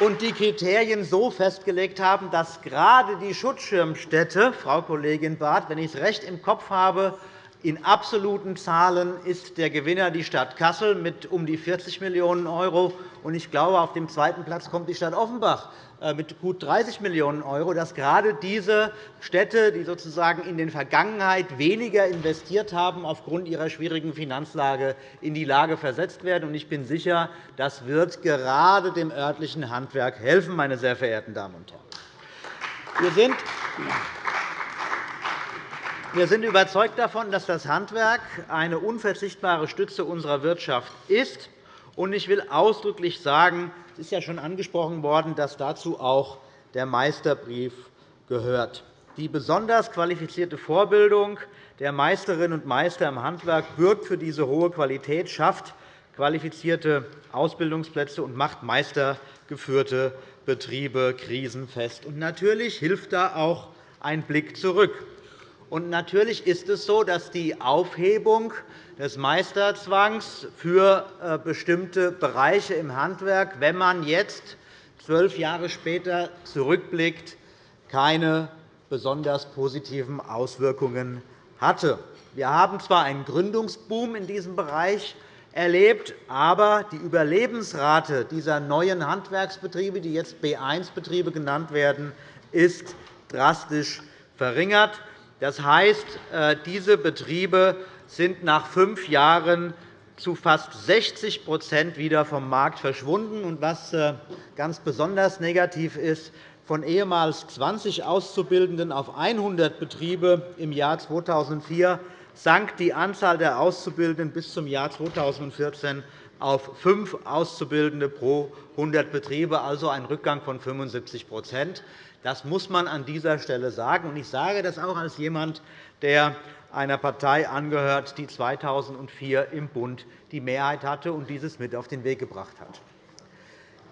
und die Kriterien so festgelegt haben, dass gerade die Schutzschirmstätte, Frau Kollegin Barth, wenn ich es recht im Kopf habe, in absoluten Zahlen ist der Gewinner die Stadt Kassel mit um die 40 Millionen €. Ich glaube, auf dem zweiten Platz kommt die Stadt Offenbach äh, mit gut 30 Millionen €, dass gerade diese Städte, die sozusagen in der Vergangenheit weniger investiert haben, aufgrund ihrer schwierigen Finanzlage in die Lage versetzt werden. Ich bin sicher, das wird gerade dem örtlichen Handwerk helfen, meine sehr verehrten Damen und Herren. Wir sind wir sind überzeugt davon, dass das Handwerk eine unverzichtbare Stütze unserer Wirtschaft ist. Ich will ausdrücklich sagen, es ist ja schon angesprochen worden, dass dazu auch der Meisterbrief gehört. Die besonders qualifizierte Vorbildung der Meisterinnen und Meister im Handwerk bürgt für diese hohe Qualität, schafft qualifizierte Ausbildungsplätze und macht meistergeführte Betriebe krisenfest. natürlich hilft da auch ein Blick zurück. Und natürlich ist es so, dass die Aufhebung des Meisterzwangs für äh, bestimmte Bereiche im Handwerk, wenn man jetzt zwölf Jahre später zurückblickt, keine besonders positiven Auswirkungen hatte. Wir haben zwar einen Gründungsboom in diesem Bereich erlebt, aber die Überlebensrate dieser neuen Handwerksbetriebe, die jetzt B1-Betriebe genannt werden, ist drastisch verringert. Das heißt, äh, diese Betriebe sind nach fünf Jahren zu fast 60% wieder vom Markt verschwunden. was äh, ganz besonders negativ ist, von ehemals 20 Auszubildenden auf 100 Betriebe im Jahr 2004 sank die Anzahl der Auszubildenden bis zum Jahr 2014 auf fünf Auszubildende pro 100 Betriebe, also ein Rückgang von 75% Das muss man an dieser Stelle sagen. Ich sage das auch als jemand, der einer Partei angehört, die 2004 im Bund die Mehrheit hatte und dieses mit auf den Weg gebracht hat.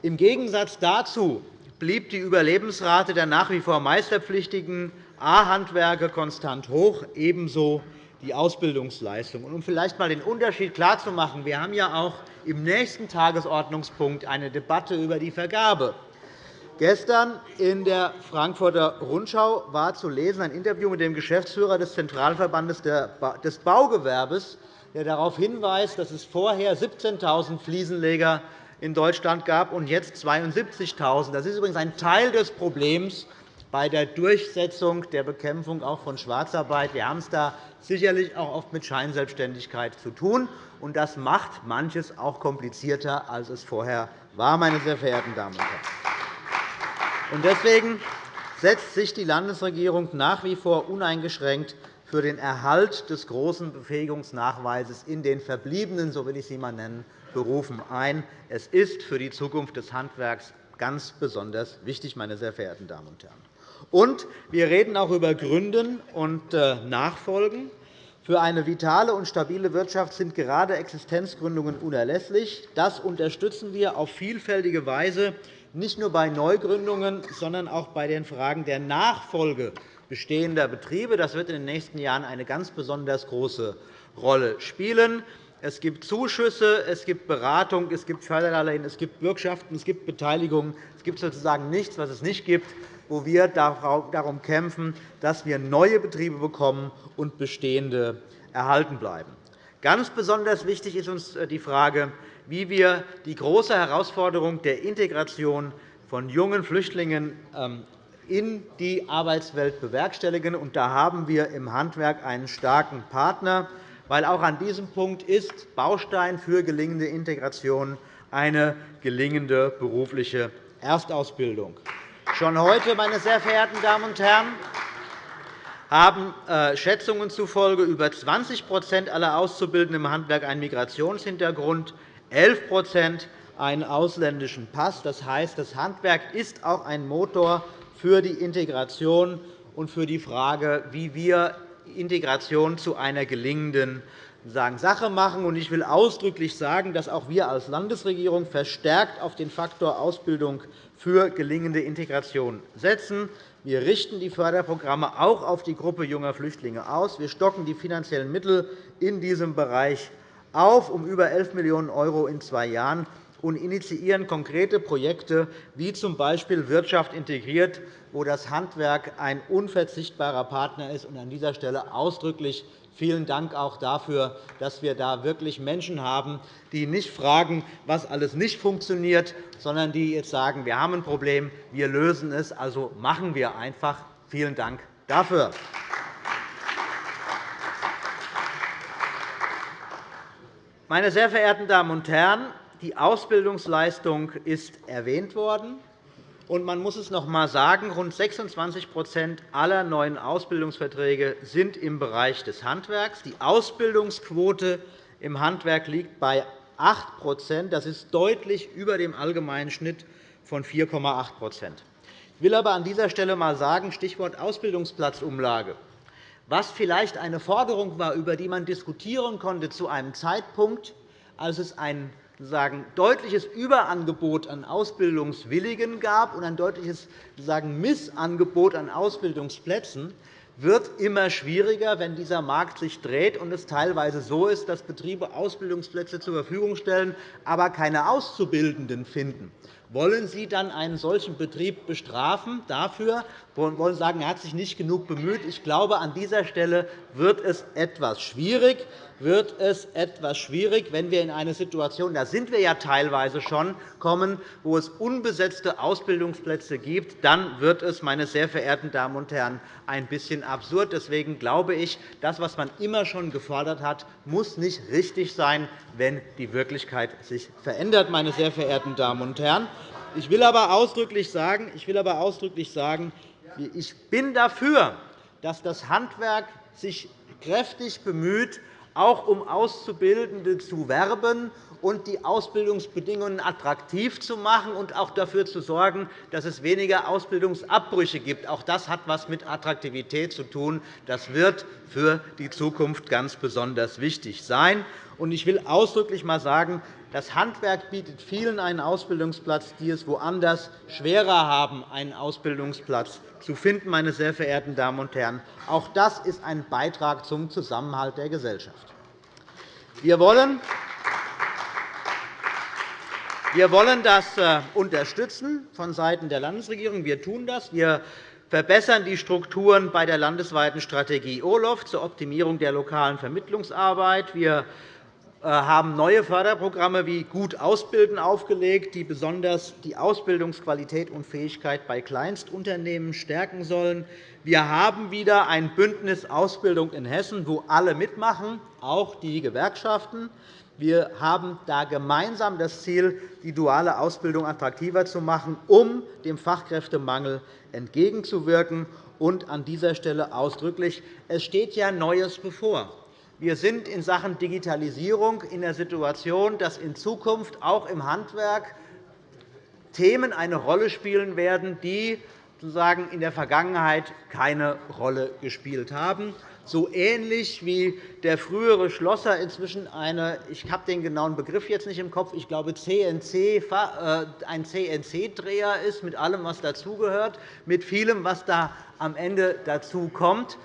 Im Gegensatz dazu blieb die Überlebensrate der nach wie vor meisterpflichtigen A-Handwerke konstant hoch, ebenso die Ausbildungsleistung. Um vielleicht einmal den Unterschied klarzumachen, wir haben ja auch im nächsten Tagesordnungspunkt eine Debatte über die Vergabe. Gestern in der Frankfurter Rundschau war zu lesen ein Interview mit dem Geschäftsführer des Zentralverbandes des Baugewerbes, der darauf hinweist, dass es vorher 17.000 Fliesenleger in Deutschland gab und jetzt 72.000. Das ist übrigens ein Teil des Problems bei der Durchsetzung der Bekämpfung auch von Schwarzarbeit. Wir haben es da sicherlich auch oft mit Scheinselbstständigkeit zu tun. und Das macht manches auch komplizierter, als es vorher war, meine sehr verehrten Damen und Herren. Deswegen setzt sich die Landesregierung nach wie vor uneingeschränkt für den Erhalt des großen Befähigungsnachweises in den verbliebenen, so will ich sie einmal nennen, Berufen ein. Es ist für die Zukunft des Handwerks ganz besonders wichtig, meine sehr verehrten Damen und Herren. Und wir reden auch über Gründen und äh, Nachfolgen. Für eine vitale und stabile Wirtschaft sind gerade Existenzgründungen unerlässlich. Das unterstützen wir auf vielfältige Weise, nicht nur bei Neugründungen, sondern auch bei den Fragen der Nachfolge bestehender Betriebe. Das wird in den nächsten Jahren eine ganz besonders große Rolle spielen. Es gibt Zuschüsse, es gibt Beratung, es gibt Förderdarlehen, es gibt Bürgschaften, es gibt Beteiligung. Es gibt sozusagen nichts, was es nicht gibt, wo wir darum kämpfen, dass wir neue Betriebe bekommen und bestehende erhalten bleiben. Ganz besonders wichtig ist uns äh, die Frage, wie wir die große Herausforderung der Integration von jungen Flüchtlingen ähm, in die Arbeitswelt bewerkstelligen. Da haben wir im Handwerk einen starken Partner weil auch an diesem Punkt ist Baustein für gelingende Integration eine gelingende berufliche Erstausbildung. Schon heute, meine sehr verehrten Damen und Herren, haben äh, Schätzungen zufolge über 20% aller Auszubildenden im Handwerk einen Migrationshintergrund, 11% einen ausländischen Pass. Das heißt, das Handwerk ist auch ein Motor für die Integration und für die Frage, wie wir Integration zu einer gelingenden Sache machen. Ich will ausdrücklich sagen, dass auch wir als Landesregierung verstärkt auf den Faktor Ausbildung für gelingende Integration setzen. Wir richten die Förderprogramme auch auf die Gruppe junger Flüchtlinge aus. Wir stocken die finanziellen Mittel in diesem Bereich auf um über 11 Millionen € in zwei Jahren und initiieren konkrete Projekte, wie z. B. Wirtschaft integriert, wo das Handwerk ein unverzichtbarer Partner ist. An dieser Stelle ausdrücklich vielen Dank auch dafür, dass wir da wirklich Menschen haben, die nicht fragen, was alles nicht funktioniert, sondern die jetzt sagen, wir haben ein Problem, wir lösen es, also machen wir einfach. Vielen Dank dafür. Meine sehr verehrten Damen und Herren, die Ausbildungsleistung ist erwähnt worden. Und man muss es noch einmal sagen, rund 26% aller neuen Ausbildungsverträge sind im Bereich des Handwerks. Die Ausbildungsquote im Handwerk liegt bei 8% Das ist deutlich über dem allgemeinen Schnitt von 4,8 Ich will aber an dieser Stelle einmal sagen, Stichwort Ausbildungsplatzumlage, was vielleicht eine Forderung war, über die man diskutieren konnte zu einem Zeitpunkt, als es ein sagen, deutliches Überangebot an Ausbildungswilligen gab und ein deutliches sagen, Missangebot an Ausbildungsplätzen, wird immer schwieriger, wenn dieser Markt sich dreht und es teilweise so ist, dass Betriebe Ausbildungsplätze zur Verfügung stellen, aber keine Auszubildenden finden. Wollen Sie dann einen solchen Betrieb bestrafen dafür? Wollen Sie sagen, er hat sich nicht genug bemüht? Ich glaube, an dieser Stelle wird es etwas schwierig wird es etwas schwierig, wenn wir in eine Situation, da sind wir ja teilweise schon, kommen, wo es unbesetzte Ausbildungsplätze gibt. Dann wird es, meine sehr verehrten Damen und Herren, ein bisschen absurd. Deswegen glaube ich, das, was man immer schon gefordert hat, muss nicht richtig sein, wenn die Wirklichkeit sich verändert. Meine sehr verehrten Damen und Herren. Ich will aber ausdrücklich sagen, ich, will aber ausdrücklich sagen, ich bin dafür, dass das Handwerk sich kräftig bemüht, auch um Auszubildende zu werben und die Ausbildungsbedingungen attraktiv zu machen und auch dafür zu sorgen, dass es weniger Ausbildungsabbrüche gibt. Auch das hat etwas mit Attraktivität zu tun. Das wird für die Zukunft ganz besonders wichtig sein. Ich will ausdrücklich einmal sagen, das Handwerk bietet vielen einen Ausbildungsplatz, die es woanders schwerer haben, einen Ausbildungsplatz zu finden. Meine sehr verehrten Damen und Herren. Auch das ist ein Beitrag zum Zusammenhalt der Gesellschaft. Wir wollen wir wollen das äh, unterstützen vonseiten der Landesregierung. Wir tun das. Wir verbessern die Strukturen bei der landesweiten Strategie OLOF zur Optimierung der lokalen Vermittlungsarbeit. Wir haben neue Förderprogramme wie Gut ausbilden aufgelegt, die besonders die Ausbildungsqualität und Fähigkeit bei Kleinstunternehmen stärken sollen. Wir haben wieder ein Bündnis Ausbildung in Hessen, wo alle mitmachen, auch die Gewerkschaften. Wir haben da gemeinsam das Ziel, die duale Ausbildung attraktiver zu machen, um dem Fachkräftemangel entgegenzuwirken. Und an dieser Stelle ausdrücklich, es steht ja Neues bevor. Wir sind in Sachen Digitalisierung in der Situation, dass in Zukunft auch im Handwerk Themen eine Rolle spielen werden, die sozusagen in der Vergangenheit keine Rolle gespielt haben. So ähnlich wie der frühere Schlosser inzwischen eine, ich habe den genauen Begriff jetzt nicht im Kopf, ich glaube CNC, äh, ein CNC-Dreher ist, mit allem, was dazugehört, mit vielem, was da am Ende dazu kommt. Ähm,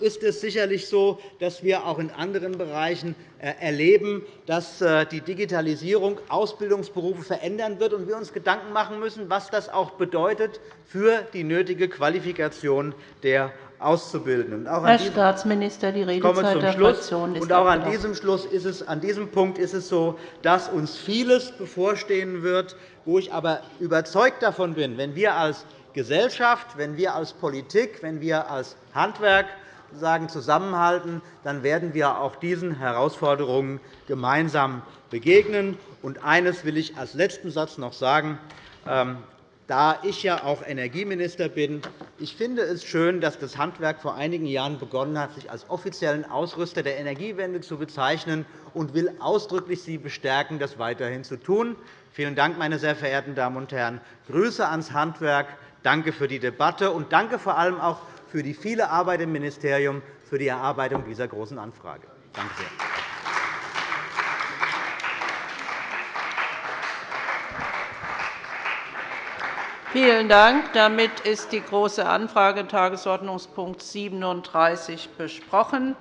ist es sicherlich so, dass wir auch in anderen Bereichen äh, erleben, dass äh, die Digitalisierung Ausbildungsberufe verändern wird und wir uns Gedanken machen müssen, was das auch bedeutet für die nötige Qualifikation der Auszubildenden. Herr Staatsminister, die Redezeit der Fraktion ist und auch an diesem, Schluss ist es, an diesem Punkt ist es so, dass uns vieles bevorstehen wird, wo ich aber überzeugt davon bin, wenn wir als Gesellschaft, wenn wir als Politik, wenn wir als Handwerk zusammenhalten, dann werden wir auch diesen Herausforderungen gemeinsam begegnen. Und eines will ich als letzten Satz noch sagen. Ähm, da ich ja auch Energieminister bin, ich finde es schön, dass das Handwerk vor einigen Jahren begonnen hat, sich als offiziellen Ausrüster der Energiewende zu bezeichnen, und will ausdrücklich Sie bestärken, das weiterhin zu tun. Vielen Dank, meine sehr verehrten Damen und Herren. Grüße ans Handwerk. Danke für die Debatte und danke vor allem auch für die viele Arbeit im Ministerium für die Erarbeitung dieser Großen Anfrage. Danke sehr. Vielen Dank. Damit ist die Große Anfrage, Tagesordnungspunkt 37, besprochen.